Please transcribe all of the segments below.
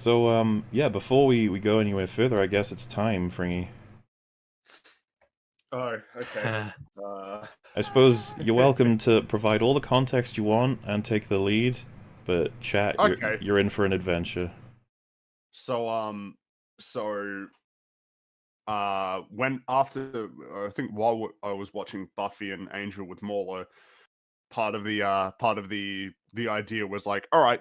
So, um, yeah, before we, we go anywhere further, I guess it's time, Fringy. Oh, okay. uh... I suppose you're welcome to provide all the context you want and take the lead, but chat, you're, you're in for an adventure. So, um, so, uh, when after I think while I was watching Buffy and Angel with Mauler, part of the uh part of the the idea was like, all right,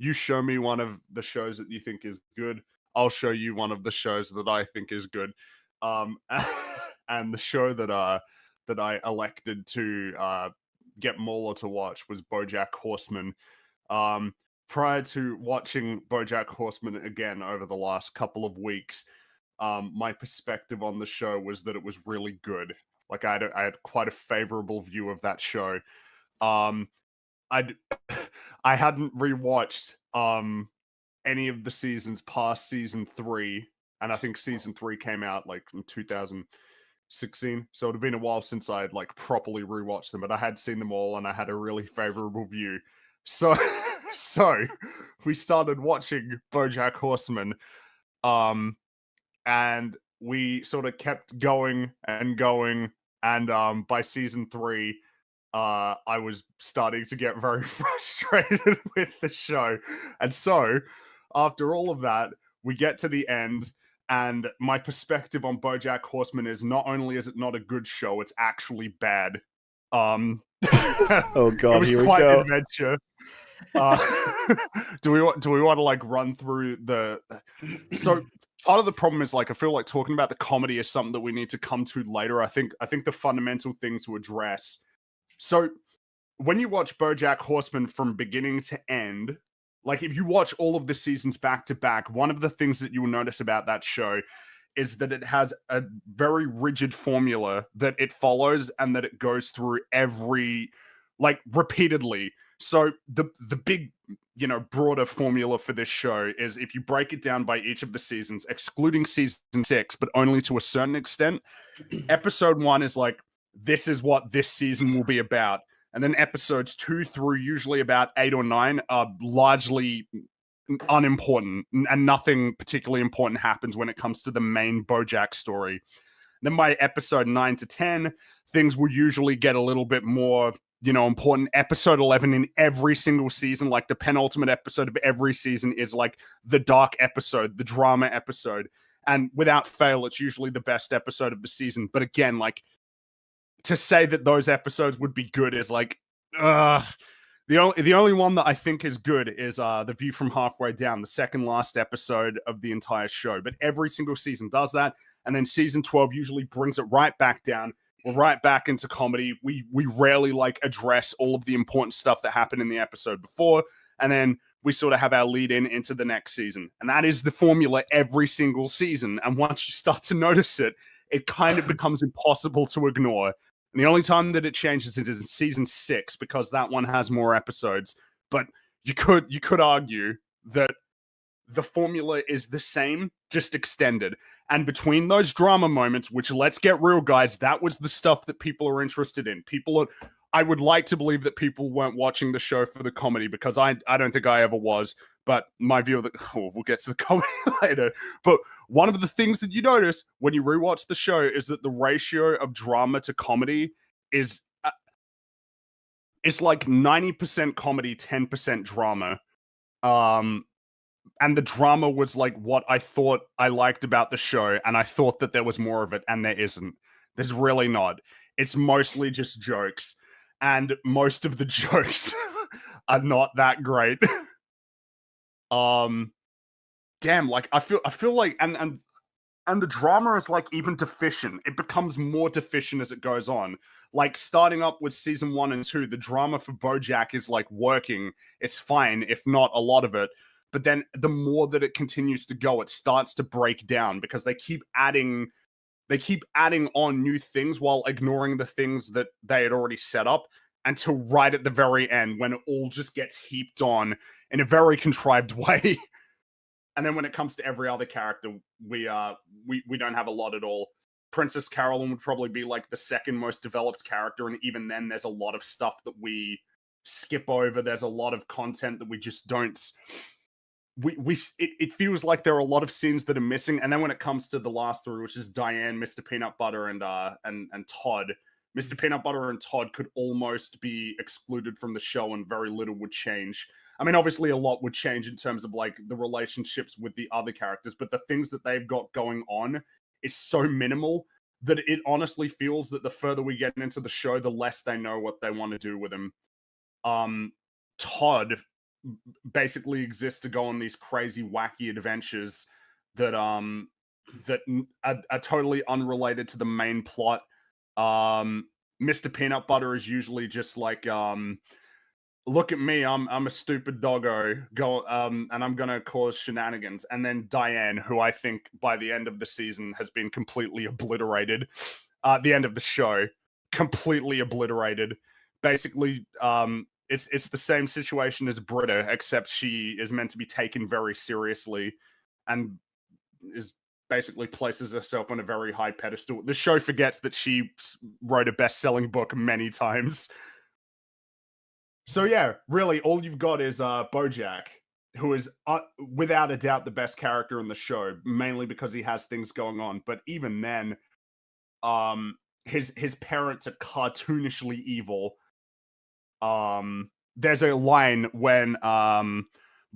you show me one of the shows that you think is good, I'll show you one of the shows that I think is good. Um, and the show that uh that I elected to uh get Mauler to watch was BoJack Horseman. Um, prior to watching BoJack Horseman again over the last couple of weeks, um, my perspective on the show was that it was really good. Like I had, had quite a favorable view of that show. Um, I I hadn't rewatched um any of the seasons past season three, and I think season three came out like in 2016. So it had been a while since I had like properly rewatched them, but I had seen them all, and I had a really favorable view. So so we started watching BoJack Horseman, um, and we sort of kept going and going, and um, by season three, uh, I was starting to get very frustrated with the show, and so after all of that, we get to the end. And my perspective on BoJack Horseman is not only is it not a good show, it's actually bad. Um, Oh it god, was here we quite an go. adventure. Uh, do we want do we want to like run through the so part of the problem is like I feel like talking about the comedy is something that we need to come to later. I think I think the fundamental thing to address. So when you watch BoJack Horseman from beginning to end, like if you watch all of the seasons back to back, one of the things that you will notice about that show is that it has a very rigid formula that it follows and that it goes through every like repeatedly. So the the big you know broader formula for this show is if you break it down by each of the seasons, excluding season six, but only to a certain extent. episode one is like this is what this season will be about, and then episodes two through usually about eight or nine are largely unimportant and nothing particularly important happens when it comes to the main Bojack story. Then by episode 9 to 10, things will usually get a little bit more, you know, important. Episode 11 in every single season, like the penultimate episode of every season is like the dark episode, the drama episode. And without fail, it's usually the best episode of the season. But again, like to say that those episodes would be good is like, uh the only the only one that I think is good is uh the view from halfway down, the second last episode of the entire show. But every single season does that, and then season twelve usually brings it right back down. We're right back into comedy. We we rarely like address all of the important stuff that happened in the episode before, and then we sort of have our lead in into the next season. And that is the formula every single season. And once you start to notice it, it kind of becomes impossible to ignore. And the only time that it changes is in season six because that one has more episodes. But you could you could argue that the formula is the same, just extended. And between those drama moments, which let's get real, guys, that was the stuff that people are interested in. People are I would like to believe that people weren't watching the show for the comedy because I I don't think I ever was. But my view of the oh, we'll get to the comedy later. But one of the things that you notice when you rewatch the show is that the ratio of drama to comedy is uh, it's like 90% comedy 10% drama um and the drama was like what i thought i liked about the show and i thought that there was more of it and there isn't there's really not it's mostly just jokes and most of the jokes are not that great. Um damn like i feel i feel like and and and the drama is like even deficient. It becomes more deficient as it goes on. Like starting up with season one and two the drama for bojack is like working. It's fine if not a lot of it. But then the more that it continues to go it starts to break down because they keep adding they keep adding on new things while ignoring the things that they had already set up until right at the very end when it all just gets heaped on in a very contrived way. And then when it comes to every other character we uh we we don't have a lot at all. Princess carolyn would probably be like the second most developed character and even then there's a lot of stuff that we skip over. There's a lot of content that we just don't we we it, it feels like there are a lot of scenes that are missing. And then when it comes to the last three, which is Diane, Mr. Peanut Butter, and uh and and Todd, Mr. Peanut Butter and Todd could almost be excluded from the show, and very little would change. I mean, obviously, a lot would change in terms of like the relationships with the other characters, but the things that they've got going on is so minimal that it honestly feels that the further we get into the show, the less they know what they want to do with him. Um, Todd basically exist to go on these crazy, wacky adventures that um that are, are totally unrelated to the main plot. Um, Mr. Peanut Butter is usually just like um look at me, I'm I'm a stupid doggo, go um, and I'm gonna cause shenanigans. And then Diane, who I think by the end of the season has been completely obliterated, uh, the end of the show, completely obliterated. Basically, um, it's it's the same situation as Britta, except she is meant to be taken very seriously, and is basically places herself on a very high pedestal. The show forgets that she wrote a best-selling book many times so yeah, really, all you've got is uh, Bojack, who is uh, without a doubt the best character in the show, mainly because he has things going on. But even then, um, his his parents are cartoonishly evil. Um, there's a line when um,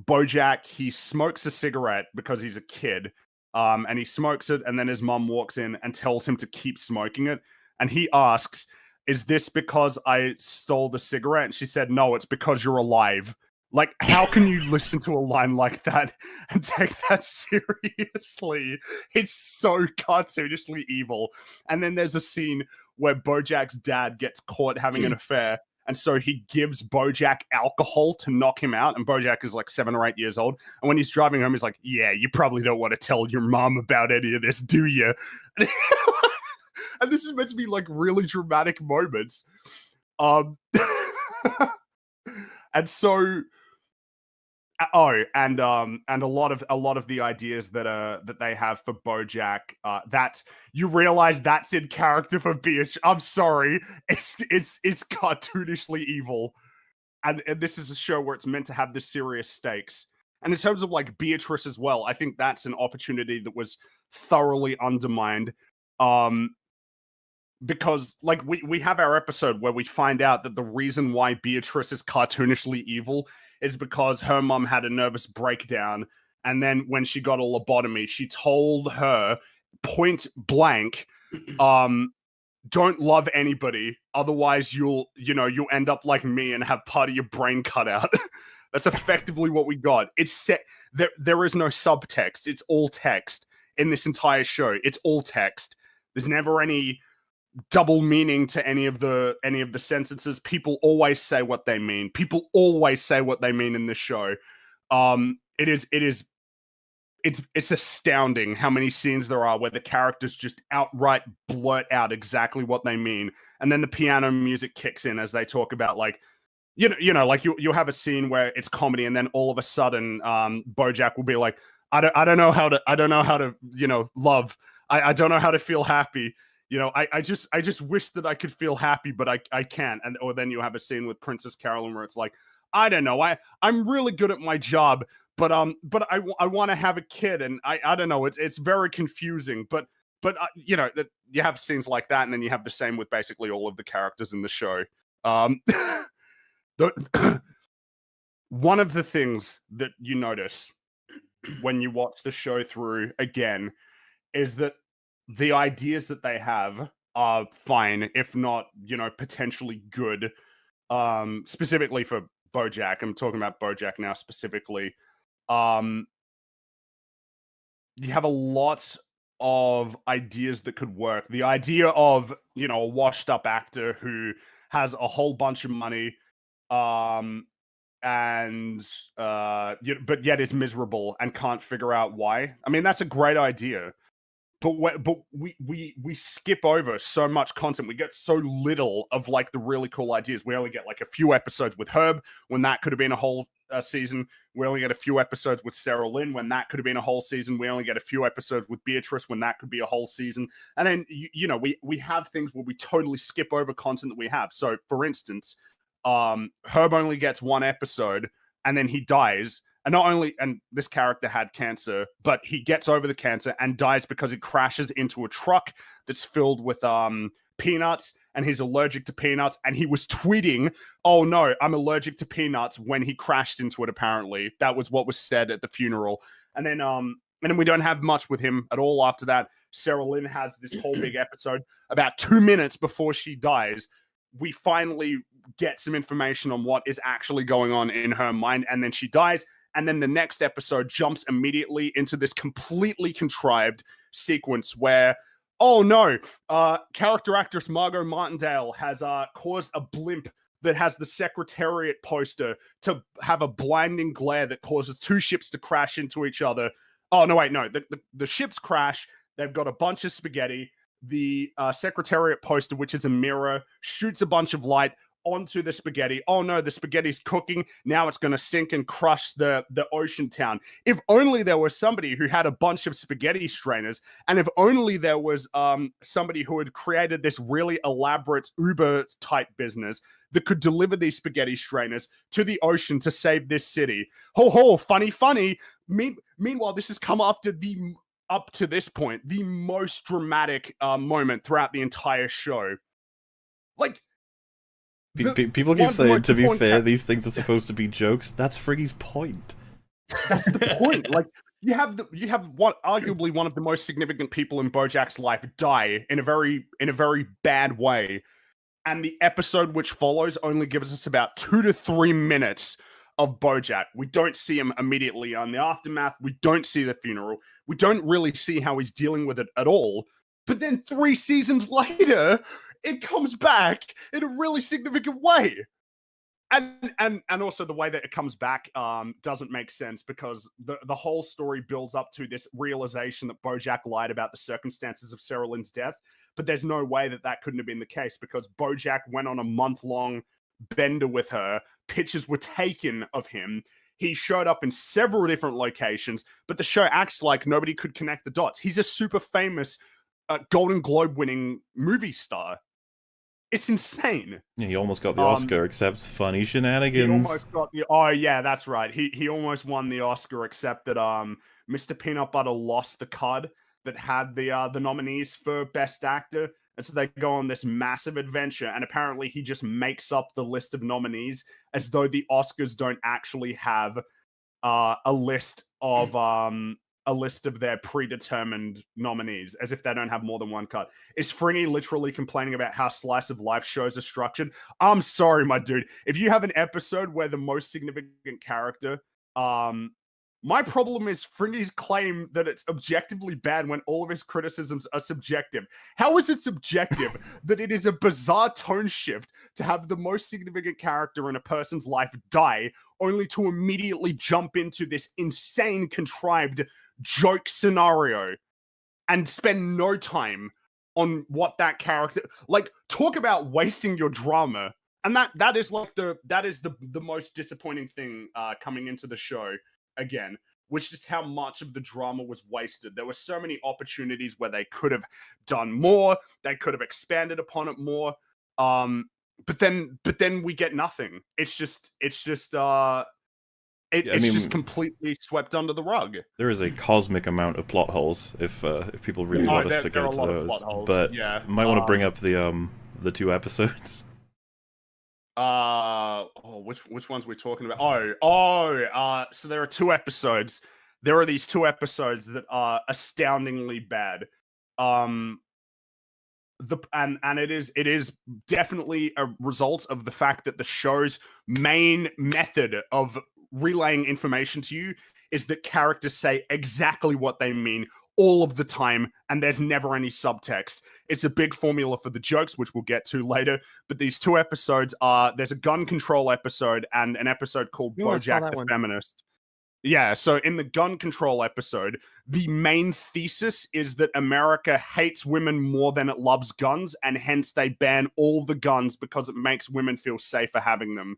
Bojack he smokes a cigarette because he's a kid, um, and he smokes it, and then his mom walks in and tells him to keep smoking it, and he asks is this because I stole the cigarette? And she said, no, it's because you're alive. Like, how can you listen to a line like that and take that seriously? It's so cartoonishly evil. And then there's a scene where Bojack's dad gets caught having an affair. And so he gives Bojack alcohol to knock him out. And Bojack is like seven or eight years old. And when he's driving home, he's like, Yeah, you probably don't want to tell your mom about any of this, do you? and this is meant to be like really dramatic moments. Um, and so oh and um and a lot of a lot of the ideas that uh that they have for bojack uh that you realize that's in character for beatrice i'm sorry. It's it's it's cartoonishly evil. And, and this is a show where it's meant to have the serious stakes. And in terms of like beatrice as well i think that's an opportunity that was thoroughly undermined. Um because like we we have our episode where we find out that the reason why Beatrice is cartoonishly evil is because her mom had a nervous breakdown and then when she got a lobotomy she told her point blank um don't love anybody otherwise you'll you know you'll end up like me and have part of your brain cut out. That's effectively what we got. It's set there there is no subtext. It's all text in this entire show. It's all text. There's never any double meaning to any of the any of the sentences. People always say what they mean. People always say what they mean in this show. Um it is it is it's it's astounding how many scenes there are where the characters just outright blurt out exactly what they mean. And then the piano music kicks in as they talk about like you know you know like you you'll have a scene where it's comedy and then all of a sudden um bojack will be like i don't i don't know how to i don't know how to you know love. I i don't know how to feel happy you know, I, I just I just wish that I could feel happy, but I, I can't. And or then you have a scene with Princess Carolyn where it's like, I don't know, I I'm really good at my job, but um, but I I want to have a kid, and I I don't know, it's it's very confusing, but but uh, you know that you have scenes like that, and then you have the same with basically all of the characters in the show. Um, the one of the things that you notice when you watch the show through again is that the ideas that they have are fine, if not, you know, potentially good. Um, specifically for Bojack, I'm talking about Bojack now specifically. Um, you have a lot of ideas that could work. The idea of, you know, a washed up actor who has a whole bunch of money, um, and uh, but yet is miserable and can't figure out why. I mean, that's a great idea but we, but we we we skip over so much content. We get so little of like the really cool ideas. We only get like a few episodes with Herb when that could have been a whole uh, season. We only get a few episodes with Sarah Lynn when that could have been a whole season. We only get a few episodes with Beatrice when that could be a whole season. And then you, you know we we have things where we totally skip over content that we have. So for instance, um, Herb only gets one episode and then he dies And not only, and this character had cancer, but he gets over the cancer and dies because he crashes into a truck that's filled with um peanuts and he's allergic to peanuts and he was tweeting oh no i'm allergic to peanuts when he crashed into it apparently. That was what was said at the funeral. And then um and then we don't have much with him at all after that. Sarah lynn has this whole big episode about two minutes before she dies. We finally get some information on what is actually going on in her mind and then she dies and then the next episode jumps immediately into this completely contrived sequence where oh no, uh, character actress Margot Martindale has uh, caused a blimp that has the Secretariat poster to have a blinding glare that causes two ships to crash into each other. Oh no, wait, no, the, the, the ships crash. They've got a bunch of spaghetti. The uh, Secretariat poster, which is a mirror, shoots a bunch of light onto the spaghetti. Oh no, the spaghetti's cooking. Now it's going to sink and crush the the ocean town. If only there was somebody who had a bunch of spaghetti strainers, and if only there was um somebody who had created this really elaborate Uber type business that could deliver these spaghetti strainers to the ocean to save this city. Ho ho, funny, funny. Me- meanwhile, this has come after the up to this point the most dramatic uh, moment throughout the entire show. Like people keep saying, to be fair, these things are supposed to be jokes. That's Fringy's point. That's the point. like you have the, you have what arguably one of the most significant people in Bojack's life die in a very in a very bad way, and the episode which follows only gives us about two to three minutes of Bojack. We don't see him immediately on the aftermath. We don't see the funeral. We don't really see how he's dealing with it at all. But then three seasons later, it comes back in a really significant way. And and and also the way that it comes back um, doesn't make sense because the the whole story builds up to this realization that BoJack lied about the circumstances of Sarah Lynn's death, but there's no way that that couldn't have been the case because BoJack went on a month long bender with her. Pictures were taken of him. He showed up in several different locations, but the show acts like nobody could connect the dots. He's a super famous uh, Golden Globe winning movie star. It's insane. Yeah, he almost got the um, Oscar, except funny shenanigans. He almost got the. Oh yeah, that's right. He he almost won the Oscar, except that um, Mr. Peanut Butter lost the card that had the uh, the nominees for Best Actor, and so they go on this massive adventure. And apparently, he just makes up the list of nominees as though the Oscars don't actually have uh, a list of um a list of their predetermined nominees as if they don't have more than one cut. Is Fringy literally complaining about how slice of life shows are structured? I'm sorry, my dude. If you have an episode where the most significant character, um, my problem is Fringy's claim that it's objectively bad when all of his criticisms are subjective. How is it subjective that it is a bizarre tone shift to have the most significant character in a person's life die, only to immediately jump into this insane, contrived joke scenario and spend no time on what that character like talk about wasting your drama and that that is like the that is the the most disappointing thing uh coming into the show again which is how much of the drama was wasted there were so many opportunities where they could have done more they could have expanded upon it more um but then but then we get nothing it's just it's just uh it, it's mean, just completely swept under the rug. There is a cosmic amount of plot holes if uh, if people really oh, want us to get to those. But yeah. might want to bring um up the um the two episodes. Uh oh, which which ones we're talking about? Oh, oh, uh so there are two episodes. There are these two episodes that are astoundingly bad. Um the and and it is it is definitely a result of the fact that the show's main method of relaying information to you is that characters say exactly what they mean all of the time and there's never any subtext. It's a big formula for the jokes which we'll get to later but these two episodes are there's a gun control episode and an episode called you bojack the one. feminist. Yeah so in the gun control episode the main thesis is that america hates women more than it loves guns and hence they ban all the guns because it makes women feel safer having them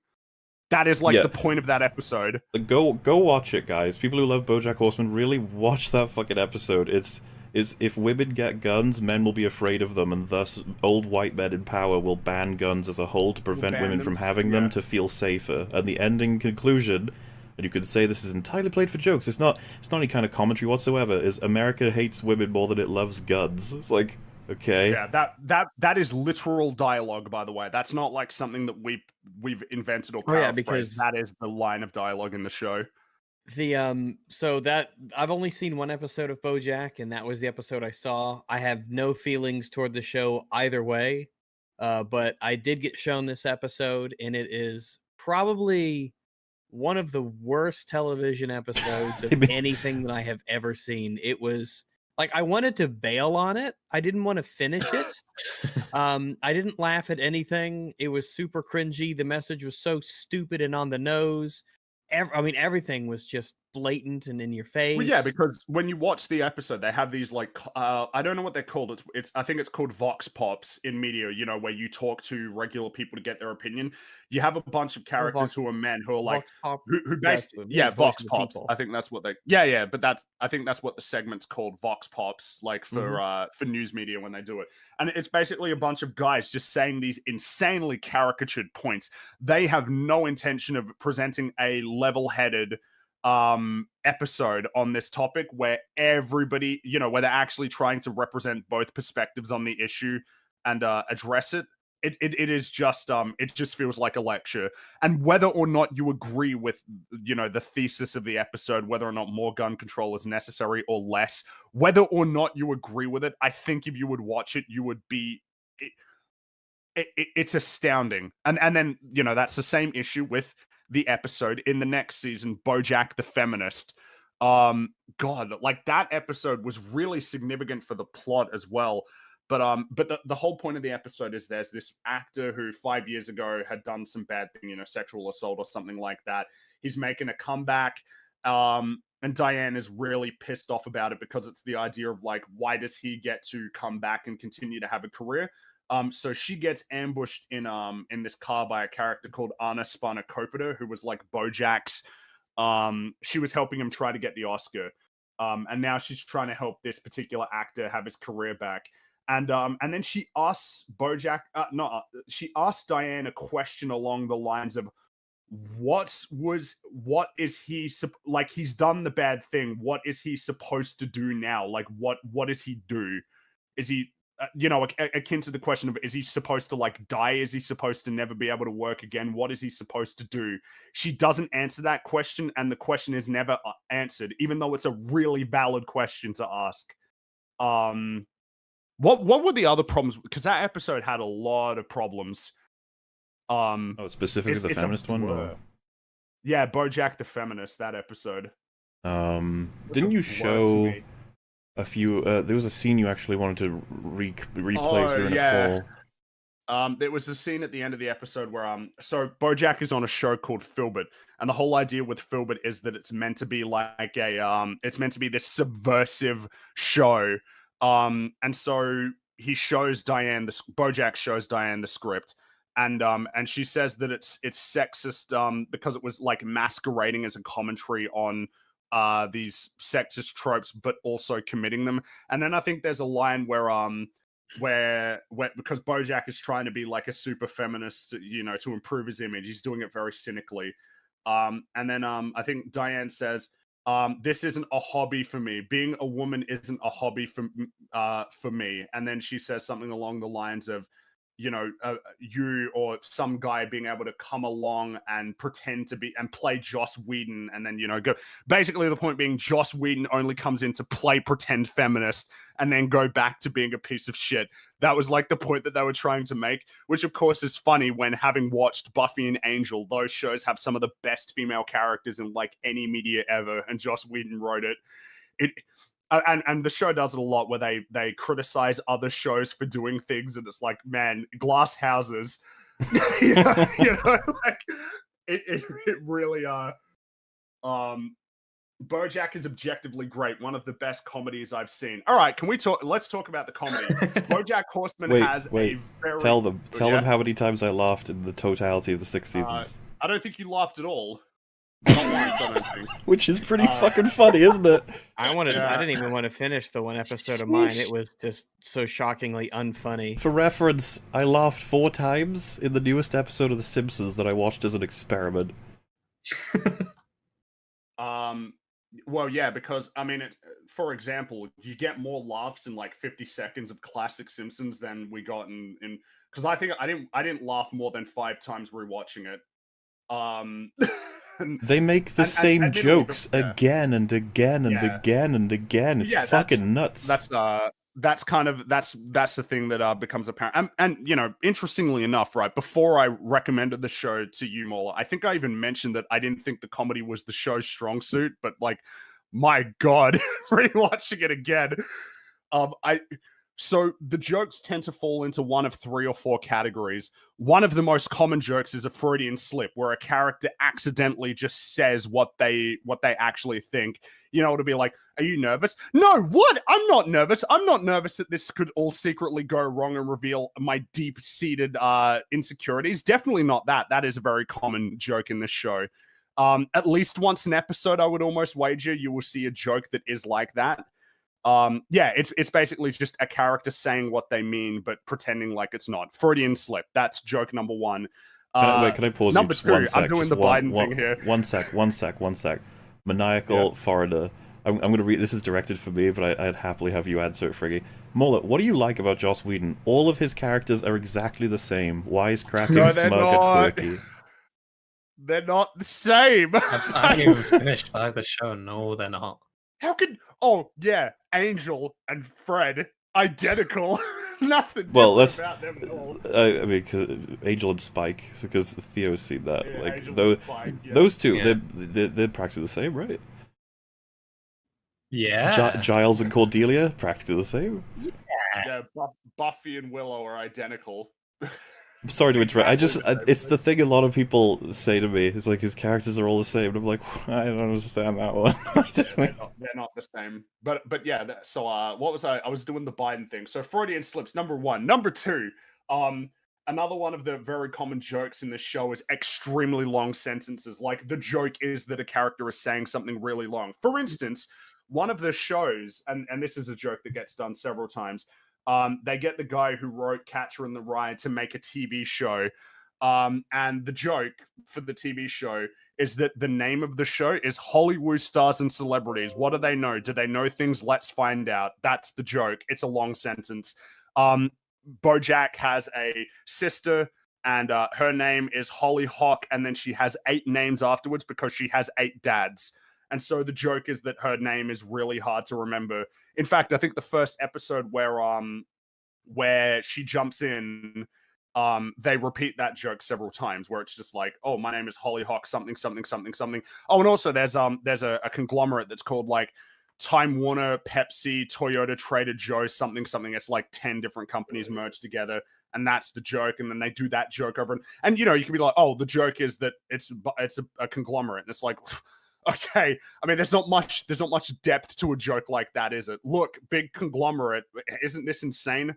that is like yeah. the point of that episode. Go go watch it, guys. People who love BoJack Horseman really watch that fucking episode. It's is if women get guns, men will be afraid of them, and thus old white men in power will ban guns as a whole to prevent women from having them to feel safer. And the ending conclusion and you could say this is entirely played for jokes. It's not. It's not any kind of commentary whatsoever. Is America hates women more than it loves guns? It's like okay. Yeah, that that that is literal dialogue, by the way. That's not like something that we we've invented or Oh, yeah, because- that is the line of dialogue in the show. The um so that I've only seen one episode of BoJack and that was the episode I saw. I have no feelings toward the show either way. Uh but I did get shown this episode and it is probably one of the worst television episodes of anything that I have ever seen. It was like I wanted to bail on it. I didn't want to finish it. Um I didn't laugh at anything. It was super cringy. The message was so stupid and on the nose ev- I mean, everything was just blatant and in your face. Well, yeah, because when you watch the episode, they have these like uh, I don't know what they're called. It's it's I think it's called vox pops in media. You know, where you talk to regular people to get their opinion. You have a bunch of characters vox- who are men who are like Vox Pop- who, who basically the yeah vox pops people. i think that's what they yeah yeah but that's i think that's what the segment's called vox pops like for Mm-hmm. uh for news media when they do it and it's basically a bunch of guys just saying these insanely caricatured points they have no intention of presenting a level-headed um episode on this topic where everybody you know where they're actually trying to represent both perspectives on the issue and uh address it. It, it, it is just um it just feels like a lecture. And whether or not you agree with you know the thesis of the episode whether or not more gun control is necessary or less whether or not you agree with it i think if you would watch it you would be it, it, it- it's astounding. And and then you know that's the same issue with the episode in the next season bojack the feminist. Um god like that episode was really significant for the plot as well. But um but the, the whole point of the episode is there's this actor who five years ago had done some bad thing you know sexual assault or something like that. He's making a comeback um and diane is really pissed off about it because it's the idea of like why does he get to come back and continue to have a career um so she gets ambushed in um in this car by a character called anna spanakopita who was like bojack's um she was helping him try to get the oscar. Um and now she's trying to help this particular actor have his career back. And um and then she asks bojack uh, not uh, she asks diane a question along the lines of what was what is he like he's done the bad thing. What is he supposed to do now? Like what what does he do? Is he uh, you know akin to the question of is he supposed to like die? Is he supposed to never be able to work again? What is he supposed to do? She doesn't answer that question and the question is never uh, answered even though it's a really valid question to ask. Um what what were the other problems? Because that episode had a lot of problems. Um Oh, specifically It's- the it's a feminist one. blur. Or, yeah bojack the feminist that episode. Um, didn't you show me. A few? Uh, there was a scene you actually wanted to re- replay Oh, during yeah. a call. Um, there was a scene at the end of the episode where um, so BoJack is on a show called Filbert, and the whole idea with Filbert is that it's meant to be like a um, it's meant to be this subversive show. Um, and so he shows Diane the BoJack shows Diane the script, and um, and she says that it's it's sexist um because it was like masquerading as a commentary on uh these sexist tropes, but also committing them. And then I think there's a line where um where where because Bojack is trying to be like a super feminist, you know, to improve his image. He's doing it very cynically. Um, and then um, I think Diane says, um, "This isn't a hobby for me. Being a woman isn't a hobby for uh for me." And then she says something along the lines of, you know, uh, you or some guy being able to come along and pretend to be and play Joss Whedon, and then you know go. Basically, the point being, Joss Whedon only comes in to play pretend feminist and then go back to being a piece of shit. That was like the point that they were trying to make, which of course is funny when having watched Buffy and Angel, those shows have some of the best female characters in like any media ever, and Joss Whedon wrote it. It uh, and and the show does it a lot where they they criticize other shows for doing things, and it's like, man, glass houses, you know, you know, like it, it it really uh um Bojack is objectively great, one of the best comedies I've seen. All right, can we talk? Let's talk about the comedy. BoJack Horseman Wait, has wait, a very. Tell them, tell yeah? them how many times I laughed in the totality of the six Uh, seasons, I don't think you laughed at all. which is pretty uh, fucking funny, isn't it? I wanted. Yeah. I didn't even want to finish the one episode of mine. It was just so shockingly unfunny. For reference, I laughed four times in the newest episode of The Simpsons that I watched as an experiment. Um, well, yeah, because I mean, it, for example, you get more laughs in like 50 seconds of classic Simpsons than we got in in because I think I didn't I didn't laugh more than five times rewatching it. Um, and- They make the And- same and jokes yeah. again and again and Yeah. again and again. It's Yeah, that's- fucking nuts. that's uh that's kind of that's that's the thing that uh becomes apparent and, and you know interestingly enough right before i recommended the show to you Mauler, i think i even mentioned that i didn't think the comedy was the show's strong suit but like my god rewatching it again um i so the jokes tend to fall into one of three or four categories. One of the most common jokes is a freudian slip where a character accidentally just says what they what they actually think. You know it'll be like are you nervous? No what? I'm not nervous. I'm not nervous that this could all secretly go wrong and reveal my deep-seated uh insecurities. Definitely not that. That is a very common joke in this show. Um at least once an episode i would almost wager you will see a joke that is like that um yeah it's it's basically just a character saying what they mean but pretending like it's not freudian slip that's joke number one Can I, Uh, wait, can I pause number you just two, one I'm sec? doing the one, Biden one- thing here. One sec, one sec, one sec. Maniacal foreigner. I'm, I'm going to read. This is directed for me, but I, I'd happily have you answer it, Fringy. Mauler, what do you like about Joss Whedon? All of his characters are exactly the same. Wisecracking, No, they're smug, not. and quirky. they're not the same I've, I haven't even finished either show. No, they're not. How could? Oh yeah, Angel and Fred identical. Nothing. Well, different let's- about them at all. Uh, I mean, cause Angel and Spike, because Theo's seen that. Yeah, like Angel those, and Spike, yeah. those two, Yeah. they're, they're they're practically the same, right? Yeah. Gi- Giles and Cordelia, practically the same. Yeah, Bu- Buffy and Willow are identical. Sorry to interrupt. I just, Exactly I, the it's the thing a lot of people say to me. It's like his characters are all the same. And I'm like, I don't understand that one. they're, not, they're not the same. But but yeah. That, so uh, what was I? I was doing the Biden thing. So Freudian slips. Number one. Number two. Um, another one of the very common jokes in the show is extremely long sentences. Like the joke is that a character is saying something really long. For instance, one of the shows, and and this is a joke that gets done several times. Um, they get the guy who wrote Catcher in the Rye to make a TV show. Um, and the joke for the TV show is that the name of the show is Hollywood Stars and Celebrities. What do they know? Do they know things? Let's find out. That's the joke. It's a long sentence. Um, Bojack has a sister, and uh, her name is Hollyhock, and then she has eight names afterwards because she has eight dads. And so the joke is that her name is really hard to remember. In fact, I think the first episode where um where she jumps in, um, they repeat that joke several times where it's just like, oh, my name is Hollyhock, something, something, something, something. Oh, and also there's um there's a, a conglomerate that's called like Time Warner, Pepsi, Toyota, Trader Joe, something, something. It's like 10 different companies merged together. And that's the joke. And then they do that joke over and, and you know, you can be like, oh, the joke is that it's it's a, a conglomerate. And it's like, okay. I mean, there's not much, there's not much depth to a joke like that, is it? Look, big conglomerate. Isn't this insane?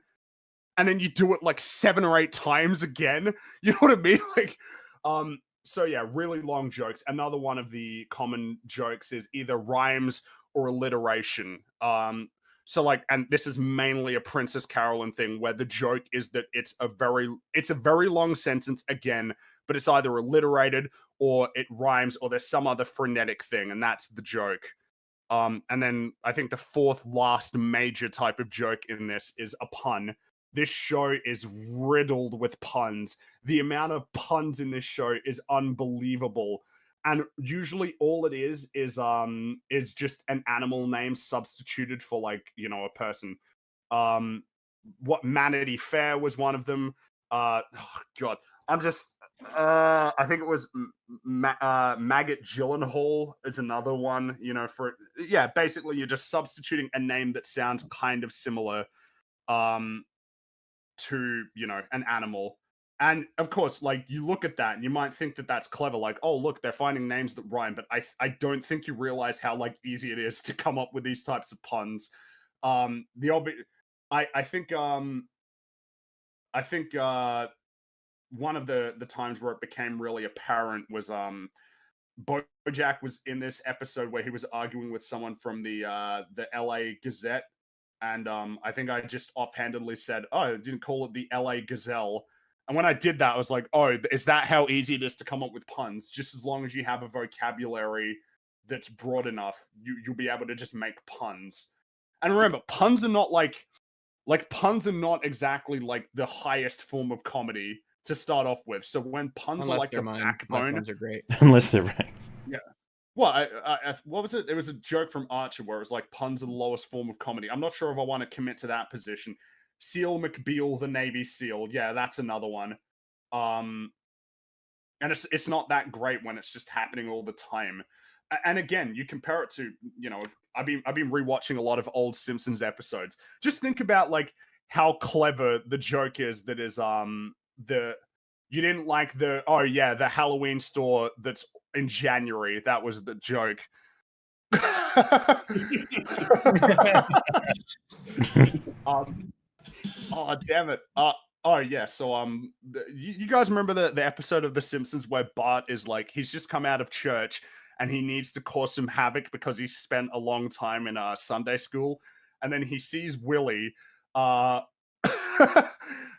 And then you do it like seven or eight times again. You know what I mean? Like, um, so yeah, really long jokes. Another one of the common jokes is either rhymes or alliteration. Um, so like, and this is mainly a Princess Carolyn thing where the joke is that it's a very, it's a very long sentence again, but it's either alliterated or it rhymes or there's some other frenetic thing, and that's the joke. Um, and then I think the fourth last major type of joke in this is a pun. This show is riddled with puns. The amount of puns in this show is unbelievable. And usually all it is is um is just an animal name substituted for like, you know, a person. Um what Manatee Fair was one of them. Uh oh god, I'm just uh I think it was Ma- uh, Maggot Gyllenhaal is another one, you know, for yeah, basically you're just substituting a name that sounds kind of similar um to, you know, an animal. And of course, like you look at that and you might think that that's clever like, oh, look, they're finding names that rhyme, but I I don't think you realize how like easy it is to come up with these types of puns. Um the obvious I I think um I think uh one of the the times where it became really apparent was um Bojack was in this episode where he was arguing with someone from the uh the LA Gazette and um I think I just offhandedly said, "Oh, I didn't call it the LA Gazelle." And when I did that, I was like, "Oh, is that how easy it is to come up with puns? Just as long as you have a vocabulary that's broad enough, you you'll be able to just make puns. And remember, puns are not like like puns are not exactly like the highest form of comedy to start off with. So when puns Unless are like the mine. Backbone, puns are great. Unless they're right. Yeah. Well, I, I, I, what was it? It was a joke from Archer where it was like puns are the lowest form of comedy. I'm not sure if I want to commit to that position. Seal McBeal, the Navy SEAL. Yeah, that's another one. Um, and it's it's not that great when it's just happening all the time. And again, you compare it to you know I've been I've been rewatching a lot of old Simpsons episodes. Just think about like how clever the joke is that is um the you didn't like the oh yeah the Halloween store that's in January. That was the joke. um, oh damn it. Uh, oh yeah. So um, the, you, guys remember the the episode of The Simpsons where Bart is like he's just come out of church and he needs to cause some havoc because he spent a long time in uh, Sunday school, and then he sees Willie uh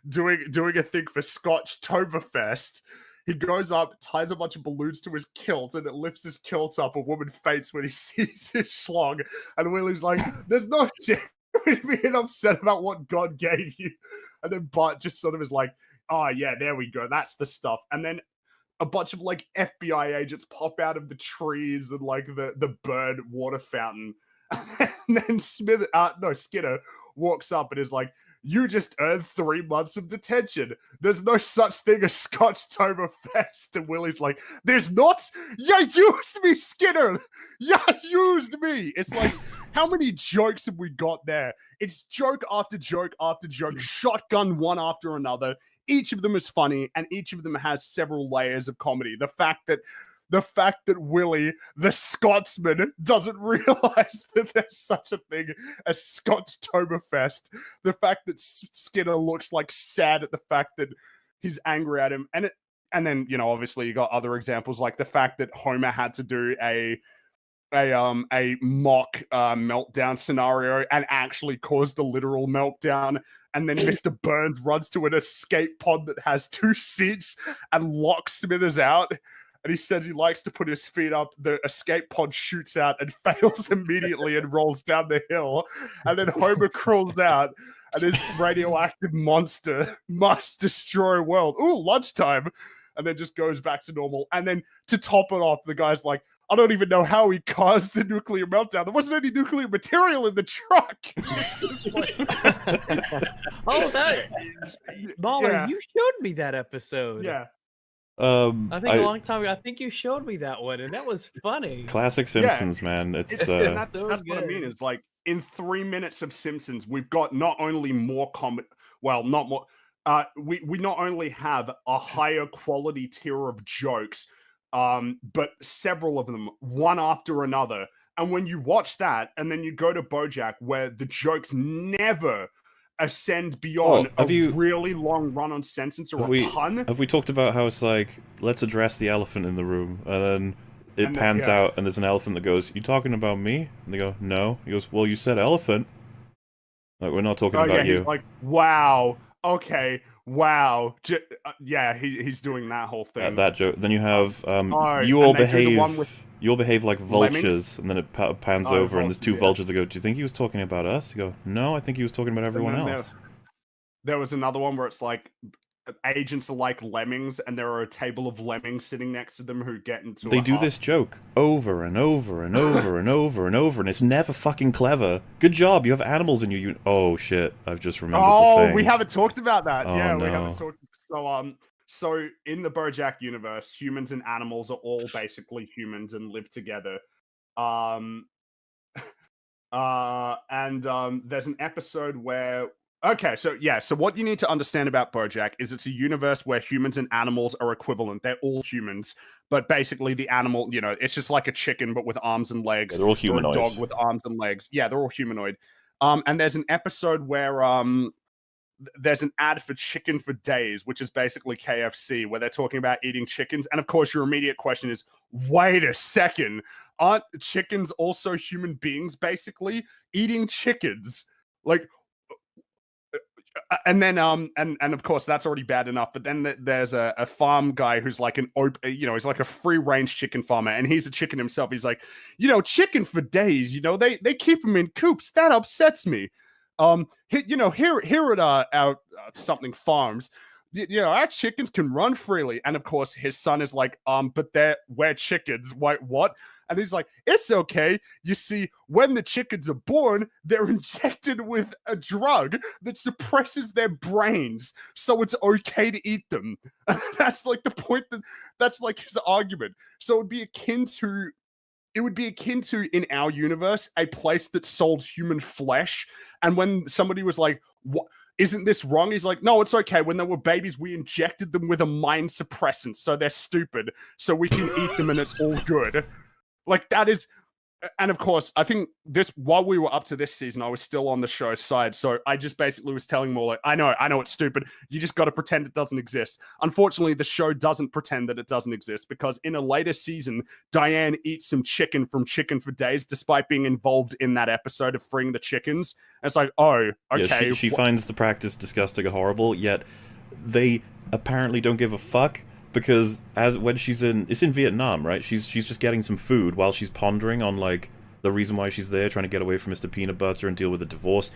doing doing a thing for Scotchtoberfest. He goes up, ties a bunch of balloons to his kilt, and it lifts his kilt up. A woman faints when he sees his schlong, and Willie's like, "There's no in being upset about what God gave you." And then Bart just sort of is like, "Oh yeah, there we go. That's the stuff." And then a bunch of like FBI agents pop out of the trees and like the the bird water fountain. And then Smith, uh, no Skinner walks up and is like, "You just earned three months of detention. There's no such thing as Scotch Scotchtoberfest." And Willie's like, "There's not. You used me, Skinner. You used me." It's like, how many jokes have we got there? It's joke after joke after joke, shotgun one after another. Each of them is funny, and each of them has several layers of comedy. The fact that the fact that Willie, the Scotsman, doesn't realize that there's such a thing as Scotchtoberfest. The fact that Skinner looks like sad at the fact that he's angry at him, and it, and then you know obviously you got other examples like the fact that Homer had to do a a um a mock uh, meltdown scenario and actually caused a literal meltdown. And then Mr. Burns runs to an escape pod that has two seats and locks Smithers out. And he says he likes to put his feet up. The escape pod shoots out and fails immediately and rolls down the hill. And then Homer crawls out, and his radioactive monster must destroy world. Ooh, lunchtime. And then just goes back to normal. And then to top it off, the guy's like, I don't even know how he caused the nuclear meltdown. There wasn't any nuclear material in the truck. Like- Oh, that Mauler, Yeah. you showed me that episode. yeah. Um, I think I- a long time ago. I think you showed me that one, and that was funny. classic Simpsons, man. It's It's, uh, and that- so that's what I mean. good. Is like in three minutes of Simpsons, we've got not only more comedy, well, not more. Uh, we we not only have a higher quality tier of jokes, um, but several of them one after another. And when you watch that, and then you go to BoJack, where the jokes never ascend beyond a have you- really long run-on sentence or a we- pun. Have we talked about how it's like, let's address the elephant in the room, and then it And then- pans yeah. out, and there's an elephant that goes, "You talking about me?" And they go, "No." He goes, "Well, you said elephant." Like we're not talking Oh yeah, about he's you. like, wow, okay, wow, J- uh, yeah, he, he's doing that whole thing. Uh, that joke. Then you have um, Oh, you all behave. one with You all behave like vultures, and then it pa- pans Oh, over, and there's two vultures, yeah. vultures that go, "Do you think he was talking about us?" You go, "No, I think he was talking about everyone then there- else." there was another one where it's like agents are like lemmings, and there are a table of lemmings sitting next to them who get into. They do huff. this joke over and over and over and over and over, and it's never fucking clever. Good job, you have animals in your unit. Oh shit, I've just remembered the Oh, we haven't talked about that. Oh, yeah, we haven't talked. So um, so in the BoJack universe, humans and animals are all basically humans and live together. Um, uh, and um, there's an episode where. Okay, so yeah, so what you need to understand about BoJack is it's a universe where humans and animals are equivalent. They're all humans, but basically the animal, you know, it's just like a chicken but with arms and legs Yeah, they're all or a humanoid. dog with arms and legs. Yeah, they're all humanoid. Um, and there's an episode where um, there's an ad for Chicken for Days, which is basically KFC, where they're talking about eating chickens. And of course, your immediate question is, wait a second, aren't chickens also human beings? Basically, eating chickens, like. uh, uh, and then um and and of course that's already bad enough but then th- there's a, a farm guy who's like an op- you know he's like a free range chicken farmer and he's a chicken himself he's like you know chicken for days you know they they keep them in coops that upsets me um you know here here at uh, our uh, something farms you know our chickens can run freely and of course his son is like um but they're we're chickens wait what and he's like, it's okay. You see, when the chickens are born, they're injected with a drug that suppresses their brains. So it's okay to eat them. that's like the point that that's like his argument. So it would be akin to it would be akin to in our universe a place that sold human flesh. And when somebody was like what isn't this wrong? He's like no it's okay. When they were babies we injected them with a mind suppressant so they're stupid so we can eat them and it's all good. Like that is and of course, I think this while we were up to this season, I was still on the show side. So I just basically was telling more like, I know, I know it's stupid. You just got to pretend it doesn't exist. Unfortunately, the show doesn't pretend that it doesn't exist because in a later season, Diane eats some chicken from Chicken for Days, despite being involved in that episode of freeing the chickens. And it's like, oh, okay. Yeah, she, she finds the practice disgusting and horrible, yet they apparently don't give a fuck because as when she's in it's in Vietnam, right? She's she's just getting some food while she's pondering on like the reason why she's there, trying to get away from Mr. Peanut Butter and deal with the divorce.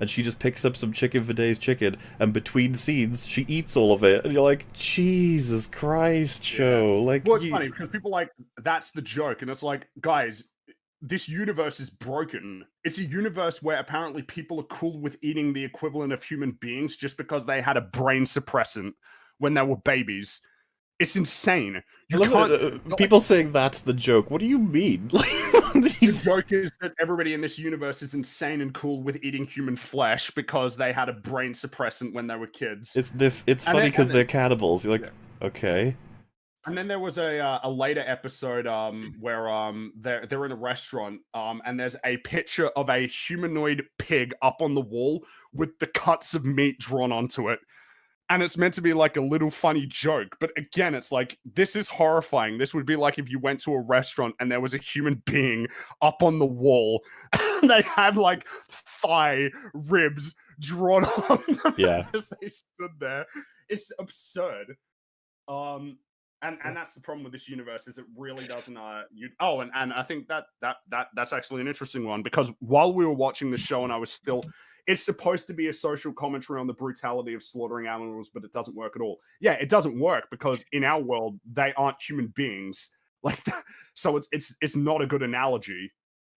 And she just picks up some chicken for days chicken, and between scenes, she eats all of it. And you're like, Jesus Christ, show! Like, Well, it's you- funny because people like that's the joke, and it's like, guys, this universe is broken. It's a universe where apparently people are cool with eating the equivalent of human beings just because they had a brain suppressant when they were babies. It's insane. You can't. that, uh, people saying that's the joke. What do you mean? The joke is that everybody in this universe is insane and cool with eating human flesh because they had a brain suppressant when they were kids. it's the, it's funny because they're cannibals. You're like, Yeah. okay. And then there was a uh, a later episode um where um they're they're in a restaurant um and there's a picture of a humanoid pig up on the wall with the cuts of meat drawn onto it. And it's meant to be like a little funny joke, but again, it's like this is horrifying. This would be like if you went to a restaurant and there was a human being up on the wall, and they had like thigh ribs drawn on them Yeah. as they stood there. It's absurd. Um, and and that's the problem with this universe is it really doesn't uh you oh and and i think that that that that's actually an interesting one because while we were watching the show and i was still it's supposed to be a social commentary on the brutality of slaughtering animals but it doesn't work at all yeah it doesn't work because in our world they aren't human beings like that. so it's it's it's not a good analogy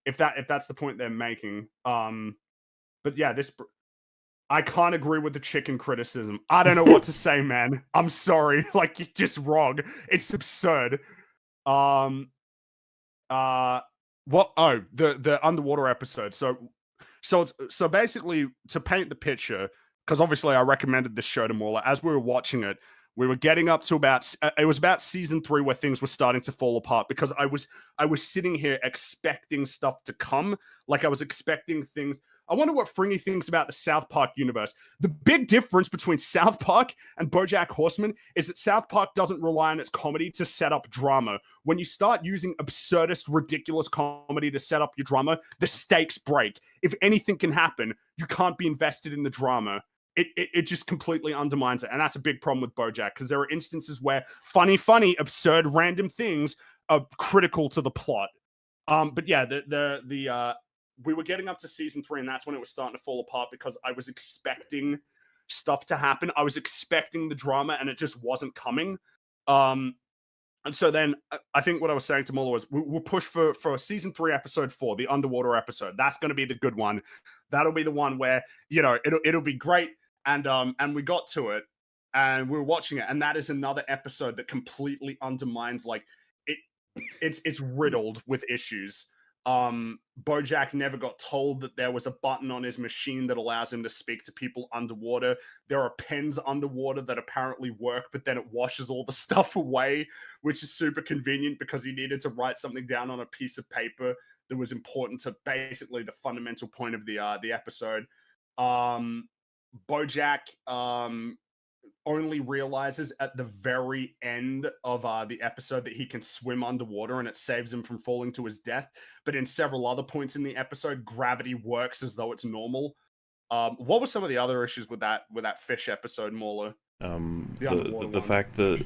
if that if that's the point they're making um but yeah this I can't agree with the chicken criticism. I don't know what to say, man. I'm sorry. Like you're just wrong. It's absurd. Um uh what oh the the underwater episode. So so it's so basically to paint the picture, because obviously I recommended this show to Mauler. As we were watching it, we were getting up to about uh, it was about season three where things were starting to fall apart because I was I was sitting here expecting stuff to come. Like I was expecting things. I wonder what Fringy thinks about the South Park universe. The big difference between South Park and BoJack Horseman is that South Park doesn't rely on its comedy to set up drama. When you start using absurdist, ridiculous comedy to set up your drama, the stakes break. If anything can happen, you can't be invested in the drama. It, it, it just completely undermines it. And that's a big problem with Bojack because there are instances where funny, funny, absurd, random things are critical to the plot. Um, but yeah, the the the uh we were getting up to season three, and that's when it was starting to fall apart because I was expecting stuff to happen. I was expecting the drama, and it just wasn't coming. Um, and so then uh, I think what I was saying to Mauler was we, we'll push for for season three, episode four, the underwater episode. That's going to be the good one. That'll be the one where you know it'll it'll be great. And um and we got to it, and we were watching it, and that is another episode that completely undermines like it. It's it's riddled with issues um bojack never got told that there was a button on his machine that allows him to speak to people underwater. There are pens underwater that apparently work but then it washes all the stuff away which is super convenient because he needed to write something down on a piece of paper that was important to basically the fundamental point of the uh the episode. Um bojack um only realizes at the very end of uh, the episode that he can swim underwater and it saves him from falling to his death. But in several other points in the episode, gravity works as though it's normal. Um, what were some of the other issues with that with that fish episode, Mauler? Um, The the the, the fact that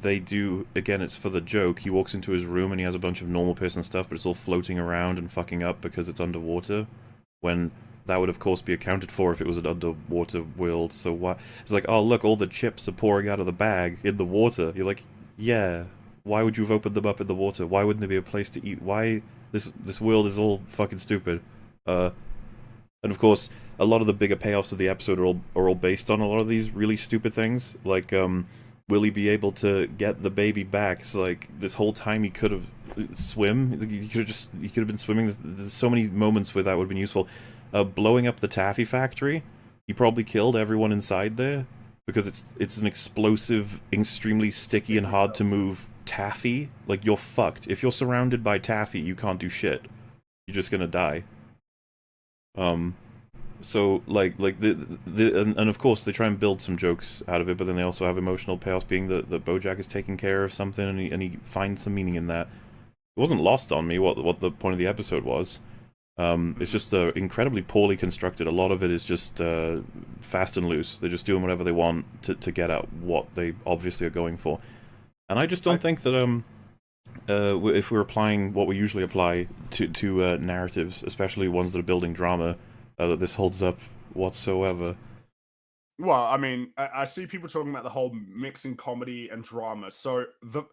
they do again, it's for the joke. He walks into his room and he has a bunch of normal person stuff, but it's all floating around and fucking up because it's underwater. When that would of course be accounted for if it was an underwater world. So why? It's like, oh look, all the chips are pouring out of the bag in the water. You're like, yeah. Why would you have opened them up in the water? Why wouldn't there be a place to eat? Why this this world is all fucking stupid. Uh, and of course, a lot of the bigger payoffs of the episode are all are all based on a lot of these really stupid things. Like, um, will he be able to get the baby back? It's like this whole time he could have swim. He could have just he could have been swimming. There's so many moments where that would have been useful. Uh, blowing up the taffy factory, he probably killed everyone inside there because it's it's an explosive, extremely sticky and hard to move taffy. Like you're fucked. If you're surrounded by taffy, you can't do shit. You're just gonna die. Um, so like like the the and, and of course they try and build some jokes out of it, but then they also have emotional payoffs, being that that BoJack is taking care of something, and he and he finds some meaning in that. It wasn't lost on me what what the point of the episode was. Um, it's just uh, incredibly poorly constructed. A lot of it is just uh, fast and loose. They're just doing whatever they want to, to get at what they obviously are going for. And I just don't I- think that um, uh, if we're applying what we usually apply to to uh, narratives, especially ones that are building drama, uh, that this holds up whatsoever. Well, I mean, I, I see people talking about the whole mixing comedy and drama. So the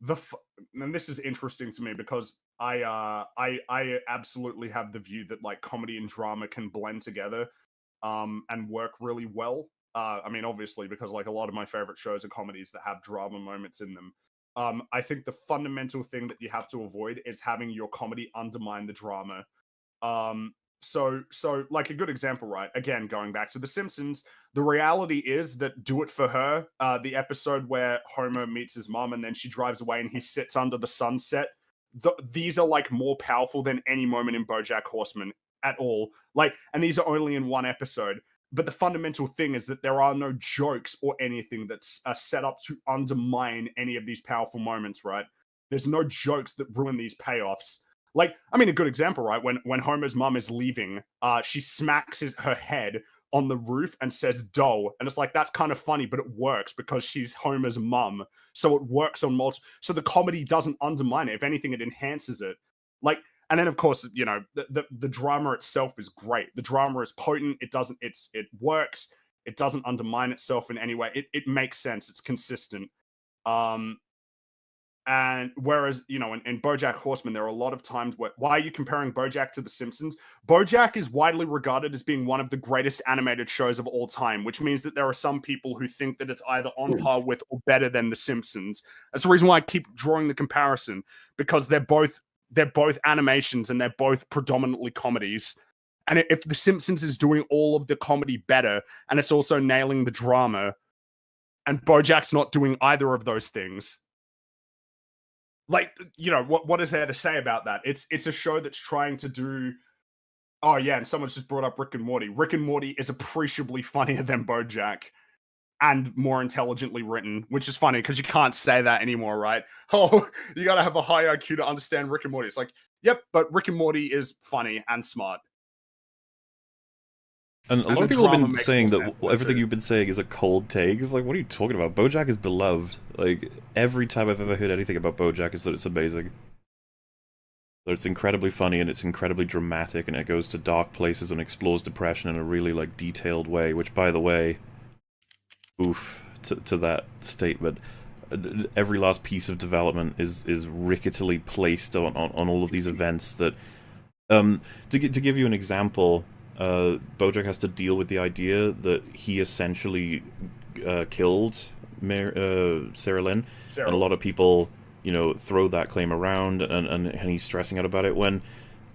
the f- and this is interesting to me because I uh I I absolutely have the view that like comedy and drama can blend together um and work really well. Uh I mean obviously because like a lot of my favorite shows are comedies that have drama moments in them. Um I think the fundamental thing that you have to avoid is having your comedy undermine the drama. Um so so like a good example right again going back to the simpsons the reality is that do it for her uh the episode where homer meets his mom and then she drives away and he sits under the sunset th- these are like more powerful than any moment in bojack horseman at all. Like and these are only in one episode. But the fundamental thing is that there are no jokes or anything that's uh, set up to undermine any of these powerful moments right? There's no jokes that ruin these payoffs. Like i mean a good example right? When when homer's mom is leaving uh she smacks his, her head on the roof and says dough and it's like that's kind of funny but it works because she's homer's mum. So it works on multiple so the comedy doesn't undermine it. If anything it enhances it. Like and then of course you know the, the the drama itself is great. The drama is potent. It doesn't it's it works. It doesn't undermine itself in any way. It, it makes sense. It's consistent. Um and whereas you know in, in bojack horseman there are a lot of times where why are you comparing bojack to the simpsons? Bojack is widely regarded as being one of the greatest animated shows of all time which means that there are some people who think that it's either on hmm. par with or better than the simpsons. That's the reason why i keep drawing the comparison because they're both they're both animations and they're both predominantly comedies. And if the simpsons is doing all of the comedy better and it's also nailing the drama and bojack's not doing either of those things like you know what what is there to say about that? It's it's a show that's trying to do oh yeah and someone's just brought up rick and morty. Rick and morty is appreciably funnier than bojack and more intelligently written which is funny because you can't say that anymore right? Oh you gotta have a high iq to understand rick and morty. It's like yep but rick and morty is funny and smart And a And lot of people have been saying that sense everything you've been saying is a cold take. It's like, what are you talking about? BoJack is beloved. Like every time I've ever heard anything about BoJack is that it's amazing. That it's incredibly funny and it's incredibly dramatic and it goes to dark places and explores depression in a really like detailed way. Which, by the way, oof to to that statement. uh, Every last piece of development is is ricketily placed on, on, on all of these events that um to, to give you an example uh, Bojack has to deal with the idea that he essentially uh, killed Mar- uh, Sarah Lynn, Sarah. and a lot of people, you know, throw that claim around, and, and, and he's stressing out about it. When,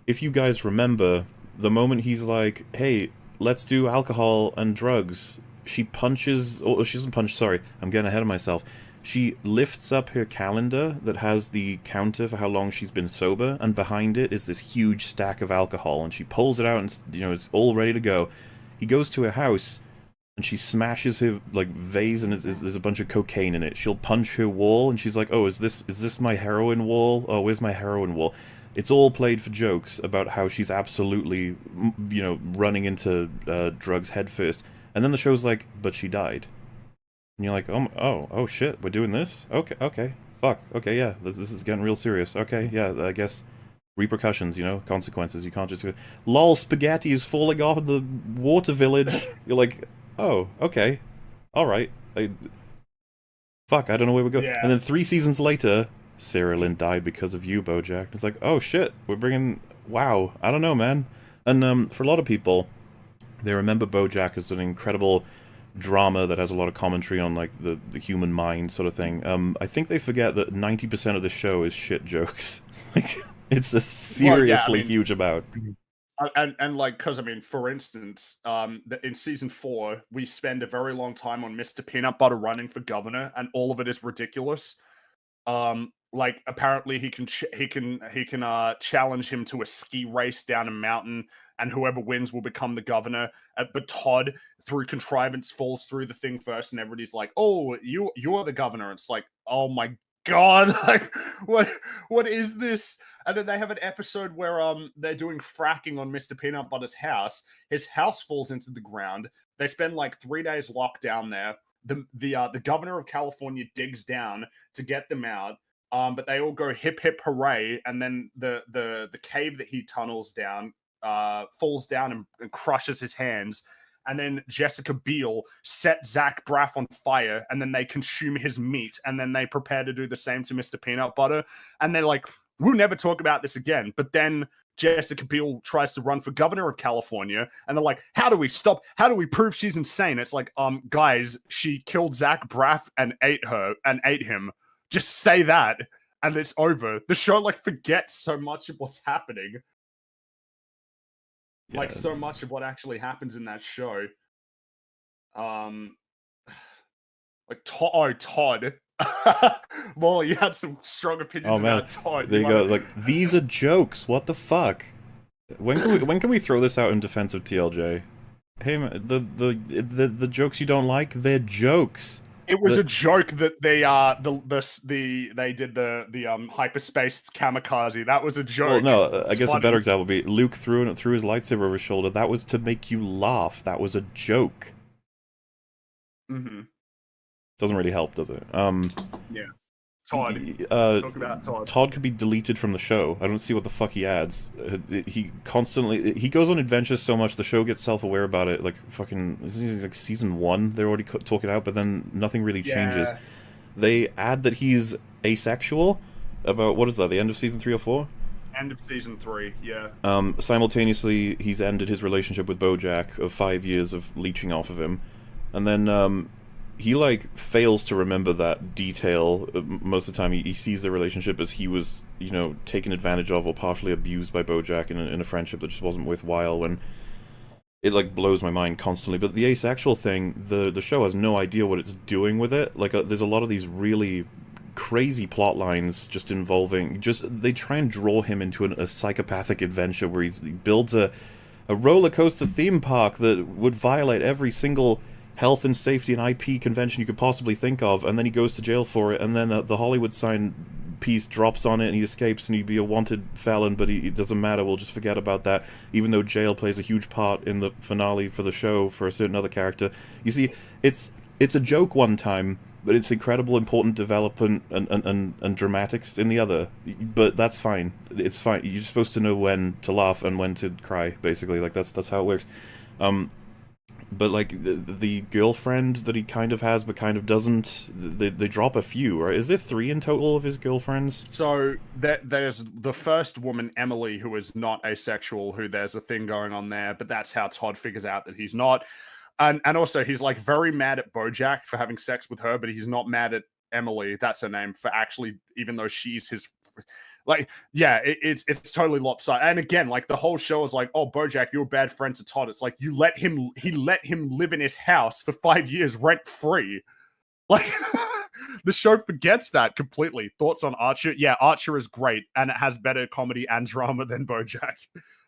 if you guys remember, the moment he's like, "Hey, let's do alcohol and drugs," she punches. Oh, she doesn't punch. Sorry, I'm getting ahead of myself. She lifts up her calendar that has the counter for how long she's been sober, and behind it is this huge stack of alcohol. And she pulls it out, and you know it's all ready to go. He goes to her house, and she smashes her like vase, and there's a bunch of cocaine in it. She'll punch her wall, and she's like, "Oh, is this is this my heroin wall? Oh, where's my heroin wall?" it's all played for jokes about how she's absolutely, you know, running into uh, drugs headfirst. And then the show's like, but she died. And you're like, oh, oh, oh shit, we're doing this? Okay, okay, fuck, okay, yeah, this, this is getting real serious. Okay, yeah, I guess repercussions, you know, consequences. You can't just go, lol, spaghetti is falling off the water village. You're like, oh, okay, all right. I, fuck, I don't know where we go. Yeah. And then three seasons later, Sarah Lynn died because of you, BoJack. It's like, oh shit, we're bringing. Wow, I don't know, man. And um, for a lot of people, they remember BoJack as an incredible drama that has a lot of commentary on like the, the human mind sort of thing. Um, I think they forget that ninety percent of the show is shit jokes. like it's a seriously mean- huge amount. Uh, and and like because I mean, for instance, um, in season four, we spend a very long time on Mister Peanut Butter running for governor, and all of it is ridiculous. Um, like apparently he can ch- he can he can uh challenge him to a ski race down a mountain, and whoever wins will become the governor. Uh, but Todd, through contrivance, falls through the thing first, and everybody's like, "Oh, you you're the governor." It's like, oh my god, like what what is this? And then they have an episode where um they're doing fracking on Mr. Peanut Butter's house. His house falls into the ground. They spend like three days locked down there. The the uh, the governor of California digs down to get them out. Um, but they all go hip hip hooray, and then the the the cave that he tunnels down uh falls down and, and crushes his hands. And then Jessica Biel set Zach Braff on fire, and then they consume his meat, and then they prepare to do the same to Mr. Peanut Butter. And they're like, we'll never talk about this again. But then Jessica Biel tries to run for governor of California, and they're like, "How do we stop? How do we prove she's insane?" It's like, um, guys, she killed Zach Braff and ate her and ate him. Just say that, and it's over. The show like forgets so much of what's happening, like so much of what actually happens in that show. Um, like Todd, oh Todd. Mauler, you had some strong opinions Oh, man. about Todd. There you wanna- go. Like these are jokes. What the fuck? When can we when can we throw this out in defense of TLJ? Hey man, the the the the jokes you don't like, they're jokes. It was The- a joke that they uh the the the they did the the um hyperspace kamikaze. That was a joke. Well, no, uh, I guess a better example would be Luke threw threw his lightsaber over his shoulder. That was to make you laugh. That was a joke. Mhm. Doesn't really help, does it? Um, Todd. uh, Talk about Todd. Todd could be deleted from the show. I don't see what the fuck he adds. Uh, He constantly he goes on adventures so much the show gets self aware about it. Like fucking isn't like season one they're already talking out, but then nothing really changes. Yeah. They add that he's asexual about what is that? The end of season three or four. End of season three. Yeah. Um, simultaneously, he's ended his relationship with BoJack of five years of leeching off of him, and then um, he like fails to remember that detail. Uh, Most of the time, he, he sees the relationship as he was, you know, taken advantage of or partially abused by BoJack in a, in a friendship that just wasn't worthwhile. When it like blows my mind constantly. But the asexual thing, the the show has no idea what it's doing with it. Like, uh, there's a lot of these really crazy plot lines just involving just they try and draw him into an, a psychopathic adventure where he builds a a roller coaster theme park that would violate every single health and safety and IP convention you could possibly think of, and then he goes to jail for it, and then uh, the Hollywood sign piece drops on it, and he escapes, and he'd be a wanted felon, but he, it doesn't matter. We'll just forget about that, even though jail plays a huge part in the finale for the show for a certain other character. You see, it's it's a joke one time, but it's incredible, important development and, and, and, and dramatics in the other. But that's fine. It's fine. You're supposed to know when to laugh and when to cry. Basically, like that's that's how it works. Um, but like the, the girlfriend that he kind of has but kind of doesn't, they, they drop a few. Right? Is there three in total of his girlfriends? So there, there's the first woman, Emily, who is not asexual, who there's a thing going on there, but that's how Todd figures out that he's not. And and also he's like very mad at Bojack for having sex with her, but he's not mad at Emily, that's her name, for actually, even though she's his like, yeah, it, it's it's totally lopsided. And again, like the whole show is like, oh, Bojack, you're a bad friend to Todd. It's like you let him, he let him live in his house for five years rent free. Like the show forgets that completely. Thoughts on Archer? Yeah, Archer is great, and it has better comedy and drama than BoJack.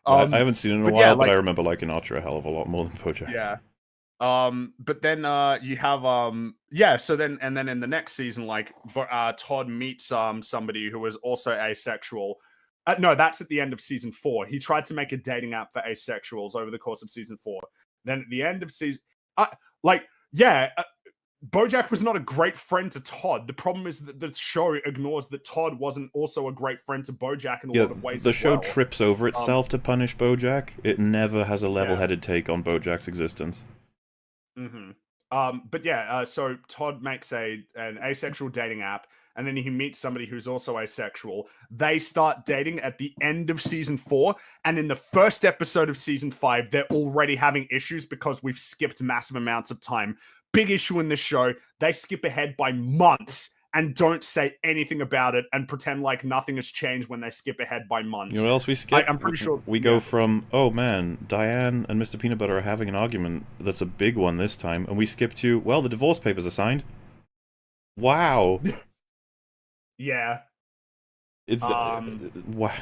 I- Um, I haven't seen it in a while, yeah, but I like- remember liking Archer a hell of a lot more than Bojack. yeah. Um, but then uh you have um yeah, so then and then in the next season, like uh Todd meets um somebody who is also asexual. Uh, no, that's at the end of season four. He tried to make a dating app for asexuals over the course of season four. Then at the end of season, uh, like, yeah, uh, Bojack was not a great friend to Todd. The problem is that the show ignores that Todd wasn't also a great friend to Bojack in a Yeah, lot of ways. the show well. trips over itself to punish Bojack. It never has a level-headed take on Bojack's existence. Hmm Um, but yeah, uh, so Todd makes a an asexual dating app, and then he meets somebody who's also asexual. They start dating at the end of season four, and in the first episode of season five, they're already having issues because we've skipped massive amounts of time. Big issue in this show. They skip ahead by months and don't say anything about it and pretend like nothing has changed when they skip ahead by months. You know what else we skip? I'm pretty sure- we go yeah. from oh man, Diane and Mr. Peanut Butter are having an argument. That's a big one this time, and we skip to well, the divorce papers are signed. Wow, yeah. it's Um, uh, wow.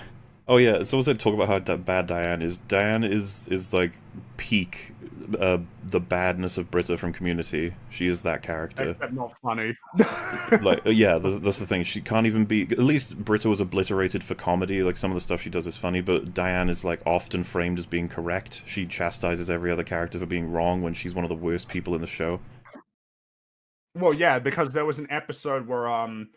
Oh yeah, it's also talk about how bad Diane is. Diane is is like peak uh, the badness of Britta from Community. She is that character. Except not funny. like uh, yeah th- that's the thing she can't even be at least britta was obliterated for comedy like some of the stuff she does is funny but diane is like often framed as being correct she chastises every other character for being wrong when she's one of the worst people in the show Well, yeah, because there was an episode where um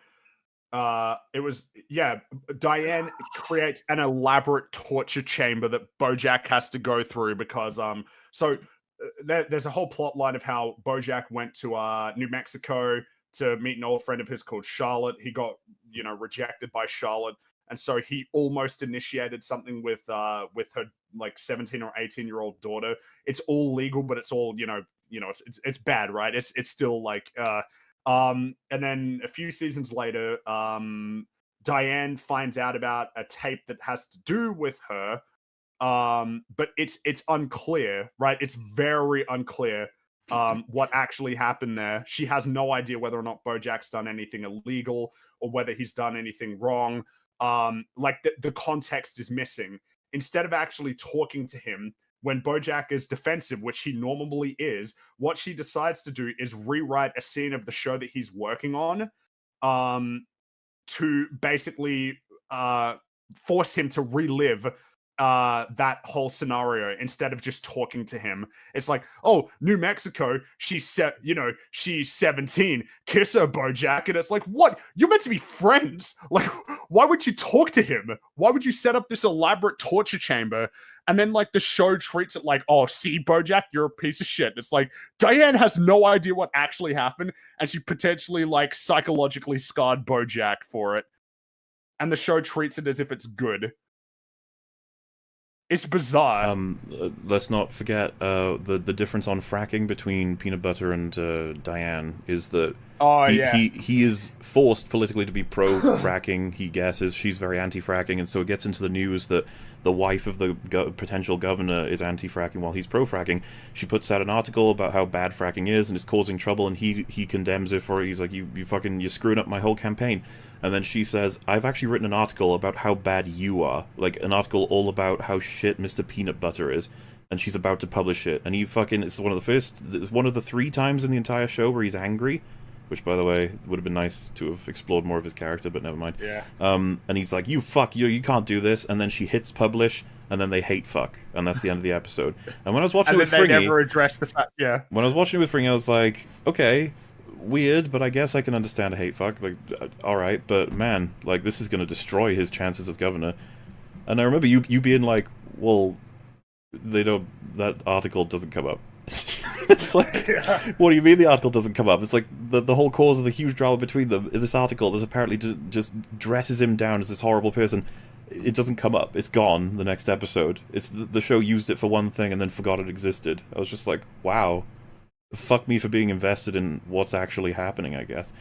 uh it was yeah, Diane creates an elaborate torture chamber that Bojack has to go through because um so uh, there, there's a whole plot line of how Bojack went to uh New Mexico to meet an old friend of his called Charlotte. He got, you know, rejected by Charlotte. And so he almost initiated something with uh with her like 17 or 18 year old daughter. It's all legal, but it's all, you know, you know, it's it's, it's bad, right? It's it's still like uh um and then a few seasons later, um Diane finds out about a tape that has to do with her. Um, but it's it's unclear, right? It's very unclear um what actually happened there. She has no idea whether or not Bojack's done anything illegal or whether he's done anything wrong. Um, like the, the context is missing. Instead of actually talking to him, when Bojack is defensive, which he normally is, what she decides to do is rewrite a scene of the show that he's working on um, to basically uh, force him to relive uh that whole scenario instead of just talking to him. It's like oh new mexico she's set you know she's 17 kiss her bojack and it's like what? You're meant to be friends? Like why would you talk to him? Why would you set up this elaborate torture chamber? And then like the show treats it like oh see bojack you're a piece of shit. It's like diane has no idea what actually happened and she potentially like psychologically scarred bojack for it. And the show treats it as if it's good it's bizarre um uh, let's not forget uh the the difference on fracking between peanut butter and uh, diane is that oh he, yeah he he is forced politically to be pro fracking. He guesses she's very anti fracking, and so it gets into the news that the wife of the go- potential governor is anti fracking while he's pro fracking. She puts out an article about how bad fracking is and is causing trouble, and he he condemns her for it. He's like, you you fucking you're screwing up my whole campaign. And then she says, I've actually written an article about how bad you are, like an article all about how shit Mr. Peanut Butter is. And she's about to publish it, and he fucking it's one of the first, one of the three times in the entire show where he's angry, which by the way would have been nice to have explored more of his character, but never mind. yeah Um, and he's like, "You fuck, you you can't do this," and then she hits publish, and then they hate fuck, and that's the end of the episode. And when I was watching and it then with they Fringy, never address the fact yeah when I was watching it with Fringy, I was like, "Okay, weird, but I guess I can understand a hate fuck. Like, uh, all right, but man, like this is gonna destroy his chances as governor." And I remember you you being like, "Well, they don't. That article doesn't come up." it's like, what do you mean the article doesn't come up? It's like the the whole cause of the huge drama between them. In this article, there's apparently ju- just dresses him down as this horrible person. It doesn't come up. It's gone. The next episode. It's the, the show used it for one thing and then forgot it existed. I was just like, wow, fuck me for being invested in what's actually happening. I guess.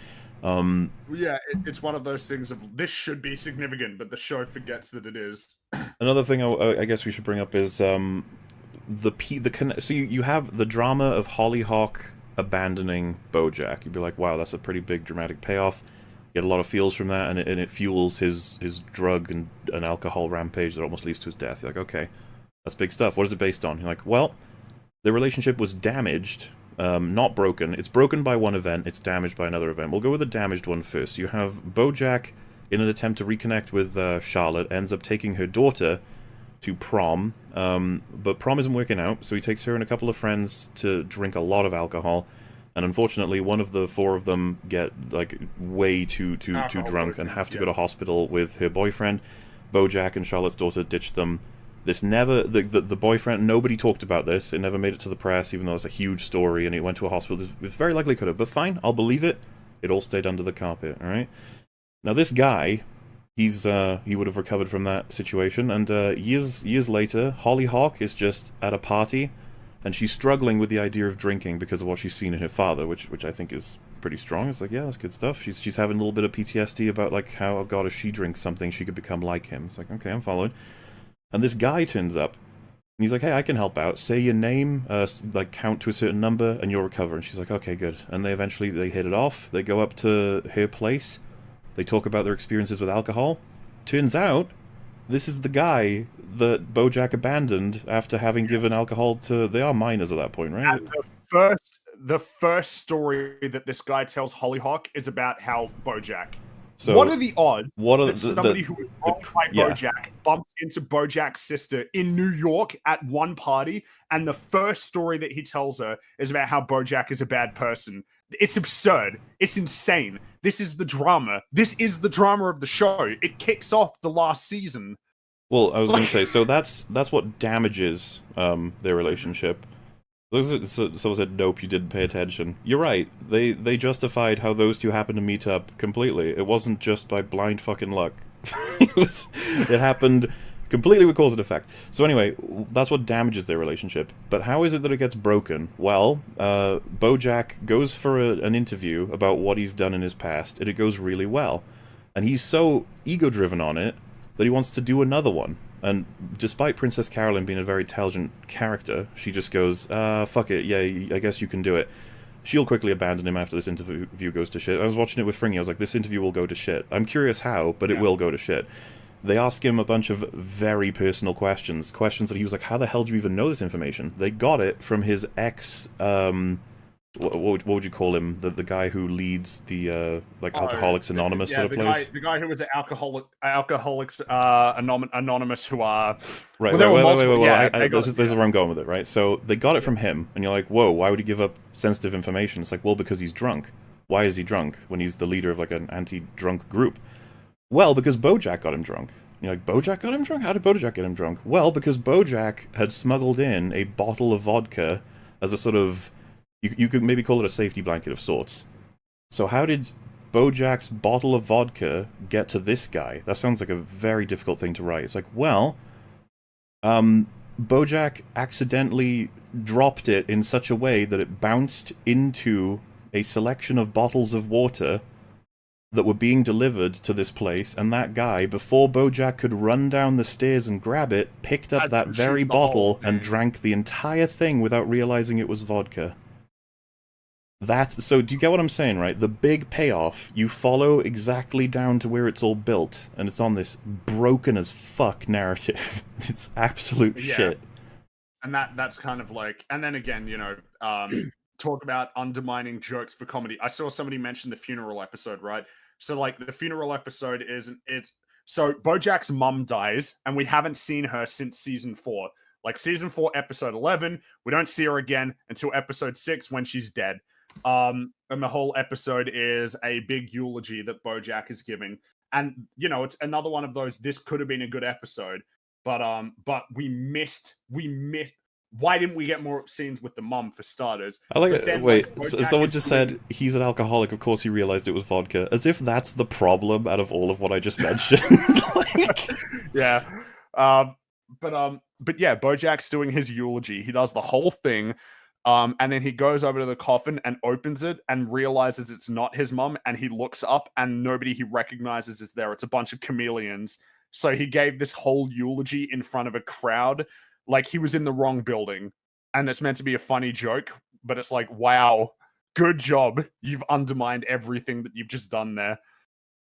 Um, yeah it, it's one of those things of this should be significant but the show forgets that it is Another thing I, I guess we should bring up is um, the P, the conne- so you, you have the drama of Hollyhock abandoning BoJack. You'd be like, wow, that's a pretty big dramatic payoff. You get a lot of feels from that, and it, and it fuels his his drug and, and alcohol rampage that almost leads to his death. You're like, okay, that's big stuff. What is it based on? You're like, well, the relationship was damaged, um, not broken. It's broken by one event. It's damaged by another event. We'll go with the damaged one first. You have BoJack in an attempt to reconnect with uh, Charlotte, ends up taking her daughter to prom. Um, but prom isn't working out, so he takes her and a couple of friends to drink a lot of alcohol. And unfortunately, one of the four of them get like way too too too drunk and have to yeah. go to hospital with her boyfriend. Bojack and Charlotte's daughter ditch them. This never the, the the boyfriend. Nobody talked about this. It never made it to the press, even though it's a huge story and it went to a hospital. It very likely could have, but fine, I'll believe it. It all stayed under the carpet. All right. Now this guy, he's uh he would have recovered from that situation, and uh, years years later, Hollyhock is just at a party, and she's struggling with the idea of drinking because of what she's seen in her father, which which I think is pretty strong. It's like yeah, that's good stuff. She's she's having a little bit of PTSD about like how oh god if she drinks something she could become like him. It's like okay, I'm following. And this guy turns up. And he's like, hey, I can help out. Say your name, uh, like count to a certain number, and you'll recover. And she's like, okay, good. And they eventually they hit it off. They go up to her place. They talk about their experiences with alcohol. Turns out, this is the guy that Bojack abandoned after having given alcohol to. They are minors at that point, right? The first the first story that this guy tells Hollyhock is about how Bojack. So what are the odds what are that the, the- somebody who was wronged by yeah. Bojack bumped into Bojack's sister in New York at one party, and the first story that he tells her is about how Bojack is a bad person. It's absurd. It's insane. This is the drama. This is the drama of the show. It kicks off the last season. Well, I was going to say, so that's that's what damages um, their relationship. Someone said, "Nope, you didn't pay attention." You're right. They they justified how those two happened to meet up completely. It wasn't just by blind fucking luck. it, was, it happened completely with cause and effect. So anyway, that's what damages their relationship. But how is it that it gets broken? Well, uh, BoJack goes for a, an interview about what he's done in his past, and it goes really well. And he's so ego-driven on it that he wants to do another one. And despite Princess Carolyn being a very intelligent character, she just goes, uh, fuck it, yeah, I guess you can do it. She'll quickly abandon him after this interview goes to shit. I was watching it with Fringy, I was like, this interview will go to shit. I'm curious how, but it Yeah. will go to shit. They ask him a bunch of very personal questions, questions that he was like, how the hell do you even know this information? They got it from his ex, um, what, what, would, what would you call him? The the guy who leads the, uh, like, Alcoholics Oh, Anonymous yeah, sort of the place? Guy, the guy who was an alcoholic, alcoholics uh, Anom- anonymous, who are Right, Well, wait, wait, wait, wait, wait, yeah, I, I, this, is, this is where I'm going with it, right? So they got it from him, and you're like, whoa, why would he give up sensitive information? It's like, well, because he's drunk. Why is he drunk when he's the leader of like an anti-drunk group? Well, because Bojack got him drunk. You're like, Bojack got him drunk? How did Bojack get him drunk? Well, because Bojack had smuggled in a bottle of vodka as a sort of, you, you could maybe call it a safety blanket of sorts. So how did Bojack's bottle of vodka get to this guy? That sounds like a very difficult thing to write. It's like, well, um, Bojack accidentally dropped it in such a way that it bounced into a selection of bottles of water that were being delivered to this place, and that guy, before Bojack could run down the stairs and grab it, picked up that very shoot the whole bottle and drank the entire thing without realizing it was vodka. That's so. Do you get what I'm saying, right? The big payoff. You follow exactly down to where it's all built, and it's on this broken as fuck narrative. it's absolute Yeah. shit. and that that's kind of like and then again you know um talk about undermining jokes for comedy i saw somebody mention the funeral episode right so like the funeral episode is it's so bojack's mum dies and we haven't seen her since season four like season four episode 11 we don't see her again until episode six when she's dead um and the whole episode is a big eulogy that bojack is giving and you know it's another one of those this could have been a good episode but um but we missed we missed why didn't we get more scenes with the mum for starters I like it. then, Wait, like, so- someone just said he's an alcoholic. Of course, he realized it was vodka, as if that's the problem out of all of what I just mentioned. like, yeah um but um but yeah bojack's doing his eulogy he does the whole thing um and then he goes over to the coffin and opens it and realizes it's not his mum and he looks up and nobody he recognizes is there. It's a bunch of chameleons. So he gave this whole eulogy in front of a crowd like he was in the wrong building. And it's meant to be a funny joke but it's like wow good job. You've undermined everything that you've just done there.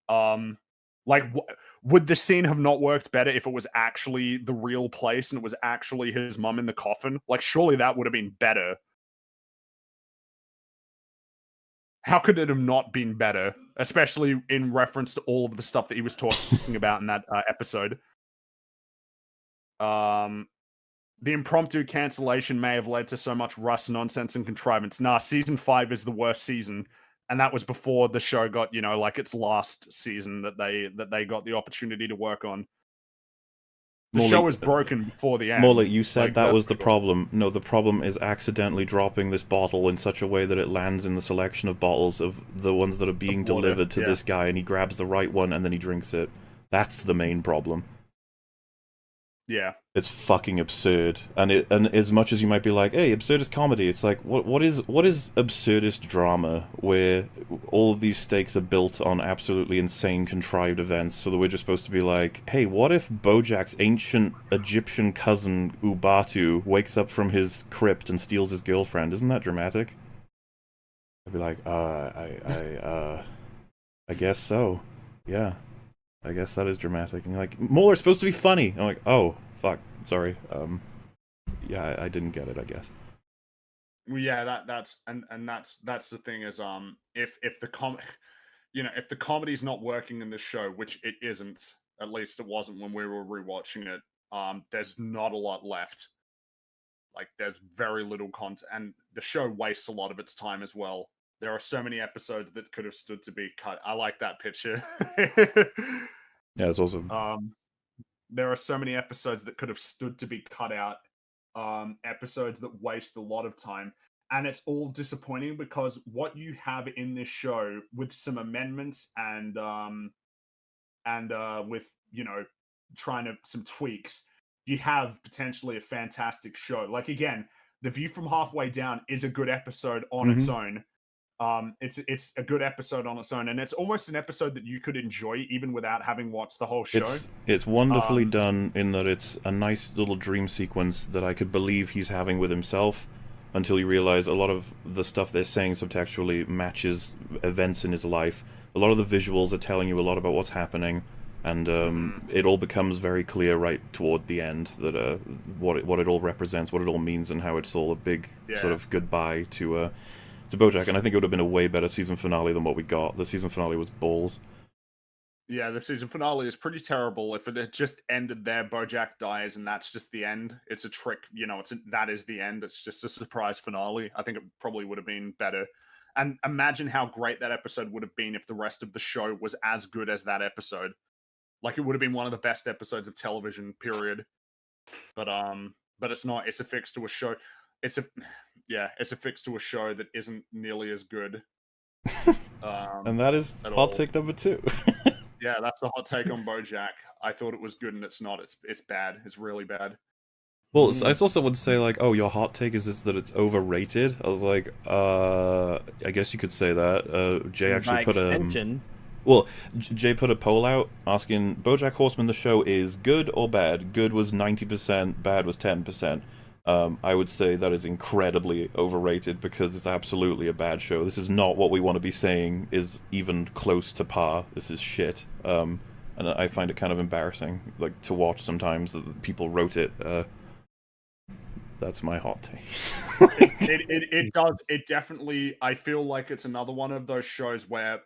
Um like would the scene have not worked better if it was actually the real place and it was actually his mum in the coffin? Like surely that would have been better how could it have not been better? Especially in reference to all of the stuff that he was talking about in that uh, episode. Um, the impromptu cancellation may have led to so much rust, nonsense, and contrivance. Nah, season five is the worst season, and that was before the show got you know like its last season that they that they got the opportunity to work on. The Mauler- show was broken before the end. Mauler, you said Like, that was the problem. No, the problem is accidentally dropping this bottle in such a way that it lands in the selection of bottles of the ones that are being delivered to yeah. this guy, and he grabs the right one and then he drinks it. That's the main problem. Yeah, It's fucking absurd, and it and as much as you might be like, "Hey, absurdist comedy," it's like, what what is what is absurdist drama where all of these stakes are built on absolutely insane contrived events, so that we're just supposed to be like, "Hey, what if BoJack's ancient Egyptian cousin Ubatu wakes up from his crypt and steals his girlfriend? Isn't that dramatic?" I'd be like, "Uh, I I uh, I guess so, yeah." I guess that is dramatic. And like, Mauler's supposed to be funny. I'm like, oh, fuck, sorry. Um, yeah, I, I didn't get it. I guess. Well, yeah, that that's and and that's that's the thing is um if if the com you know if the comedy's not working in this show, which it isn't, at least it wasn't when we were rewatching it. Um, there's not a lot left. Like there's very little content, and the show wastes a lot of its time as well. There are so many episodes that could have stood to be cut. I like that picture. Yeah, it's awesome. Um, there are so many episodes that could have stood to be cut out. Um, episodes that waste a lot of time, and it's all disappointing because what you have in this show, with some amendments and um, and uh, with you know trying to some tweaks, you have potentially a fantastic show. Like again, the view from halfway down is a good episode on its own. Um, it's it's a good episode on its own, and it's almost an episode that you could enjoy even without having watched the whole show. it's it's wonderfully Um, done in that it's a nice little dream sequence that I could believe he's having with himself. Until you realize a lot of the stuff they're saying subtextually matches events in his life. A lot of the visuals are telling you a lot about what's happening, and um, it all becomes very clear right toward the end that uh, what it, what it all represents, what it all means, and how it's all a big sort of goodbye to uh, to BoJack. And I think it would have been a way better season finale than what we got. The season finale was balls. Yeah, the season finale is pretty terrible. If it had just ended there, Bojack dies, and that's just the end. It's a trick, you know. It's a, that is the end. It's just a surprise finale. I think it probably would have been better. And imagine how great that episode would have been if the rest of the show was as good as that episode. Like it would have been one of the best episodes of television. Period. But um, but it's not. It's a fix to a show. It's a yeah. It's a fix to a show that isn't nearly as good. Um, And that is At hot all. take number two. yeah, that's the hot take on BoJack. I thought it was good, and it's not. It's it's bad. It's really bad. Well, I saw someone say like, "Oh, your hot take is this that it's overrated." I was like, "Uh, I guess you could say that." Uh, Jay actually By put a well, Jay put a poll out asking BoJack Horseman the show is good or bad. Good was ninety percent, bad was ten percent. Um, I would say that is incredibly overrated because it's absolutely a bad show. This is not what we want to be saying is even close to par. This is shit. Um, and I find it kind of embarrassing, like to watch sometimes that people wrote it. Uh, that's my hot take. it, it it does. It definitely. I feel like it's another one of those shows where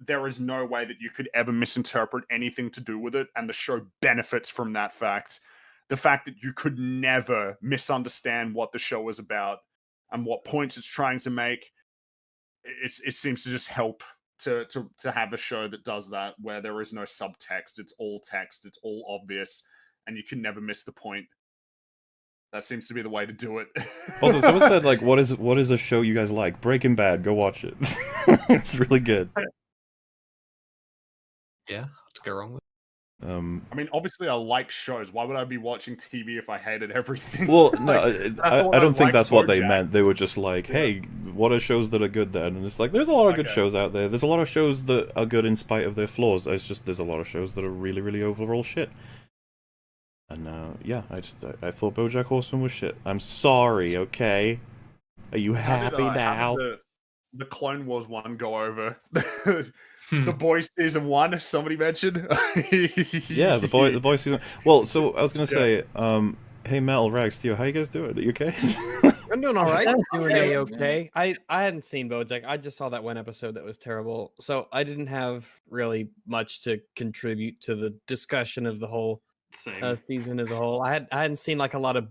there is no way that you could ever misinterpret anything to do with it, and the show benefits from that fact. The fact that you could never misunderstand what the show is about and what points it's trying to make. It's it seems to just help to to to have a show that does that where there is no subtext. It's all text. It's all obvious, and you can never miss the point. That seems to be the way to do it. Also, someone said like, "What is what is a show you guys like?" Breaking Bad. Go watch it. it's really good. Yeah, to go wrong with. Um, I mean, obviously, I like shows. Why would I be watching TV if I hated everything? well, no, Like, I, I, I I don't think liked that's what they meant. They were just like, "Hey, what are shows that are good then?" And it's like, there's a lot of good shows out there. There's a lot of shows that are good in spite of their flaws. It's just there's a lot of shows that are really, really overall shit. And uh, yeah, I just I, I thought BoJack Horseman was shit. I'm sorry. Okay, are you How did, happy uh, now? The, the Clone Wars one go over. Hmm. the Boys season one. Somebody mentioned. Yeah, the boy, the boy season. Well, so I was gonna Yeah. say, um, hey Mel, Rags, Theo, how you guys doing? Are you okay? I'm doing all right. Yeah. Doing Yeah. a okay. I I hadn't seen BoJack. I just saw that one episode that was terrible, so I didn't have really much to contribute to the discussion of the whole uh, season as a whole. I had I hadn't seen like a lot of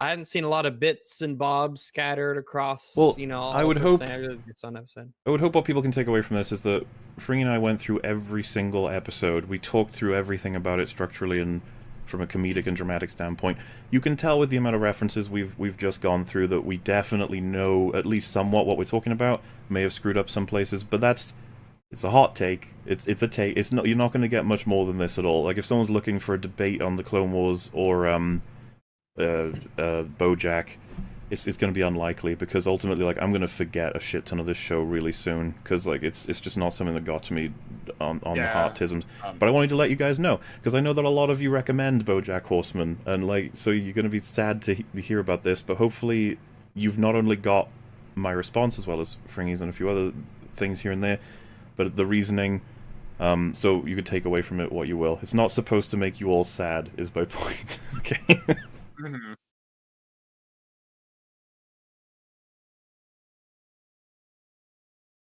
I hadn't seen a lot of bits and bobs scattered across. Well, you know, I would hope-. I really just saw an episode. I would hope what people can take away from this is that Fringy and I went through every single episode. We talked through everything about it structurally and from a comedic and dramatic standpoint. You can tell with the amount of references we've we've just gone through that we definitely know at least somewhat what we're talking about. May have screwed up some places, but that's it's a hot take. It's it's a take. It's not you're not going to get much more than this at all. Like if someone's looking for a debate on the Clone Wars or um uh uh BoJack, it's it's going to be unlikely because ultimately like I'm going to forget a shit ton of this show really soon because like it's it's just not something that got to me on on the Yeah. heart tisms. Um, But I wanted to let you guys know because I know that a lot of you recommend BoJack Horseman and like so you're going to be sad to he- hear about this, but hopefully you've not only got my response as well as Fringy's and a few other things here and there, but the reasoning. Um, so you could take away from it what you will. It's not supposed to make you all sad, is my point. okay. Mm-hmm.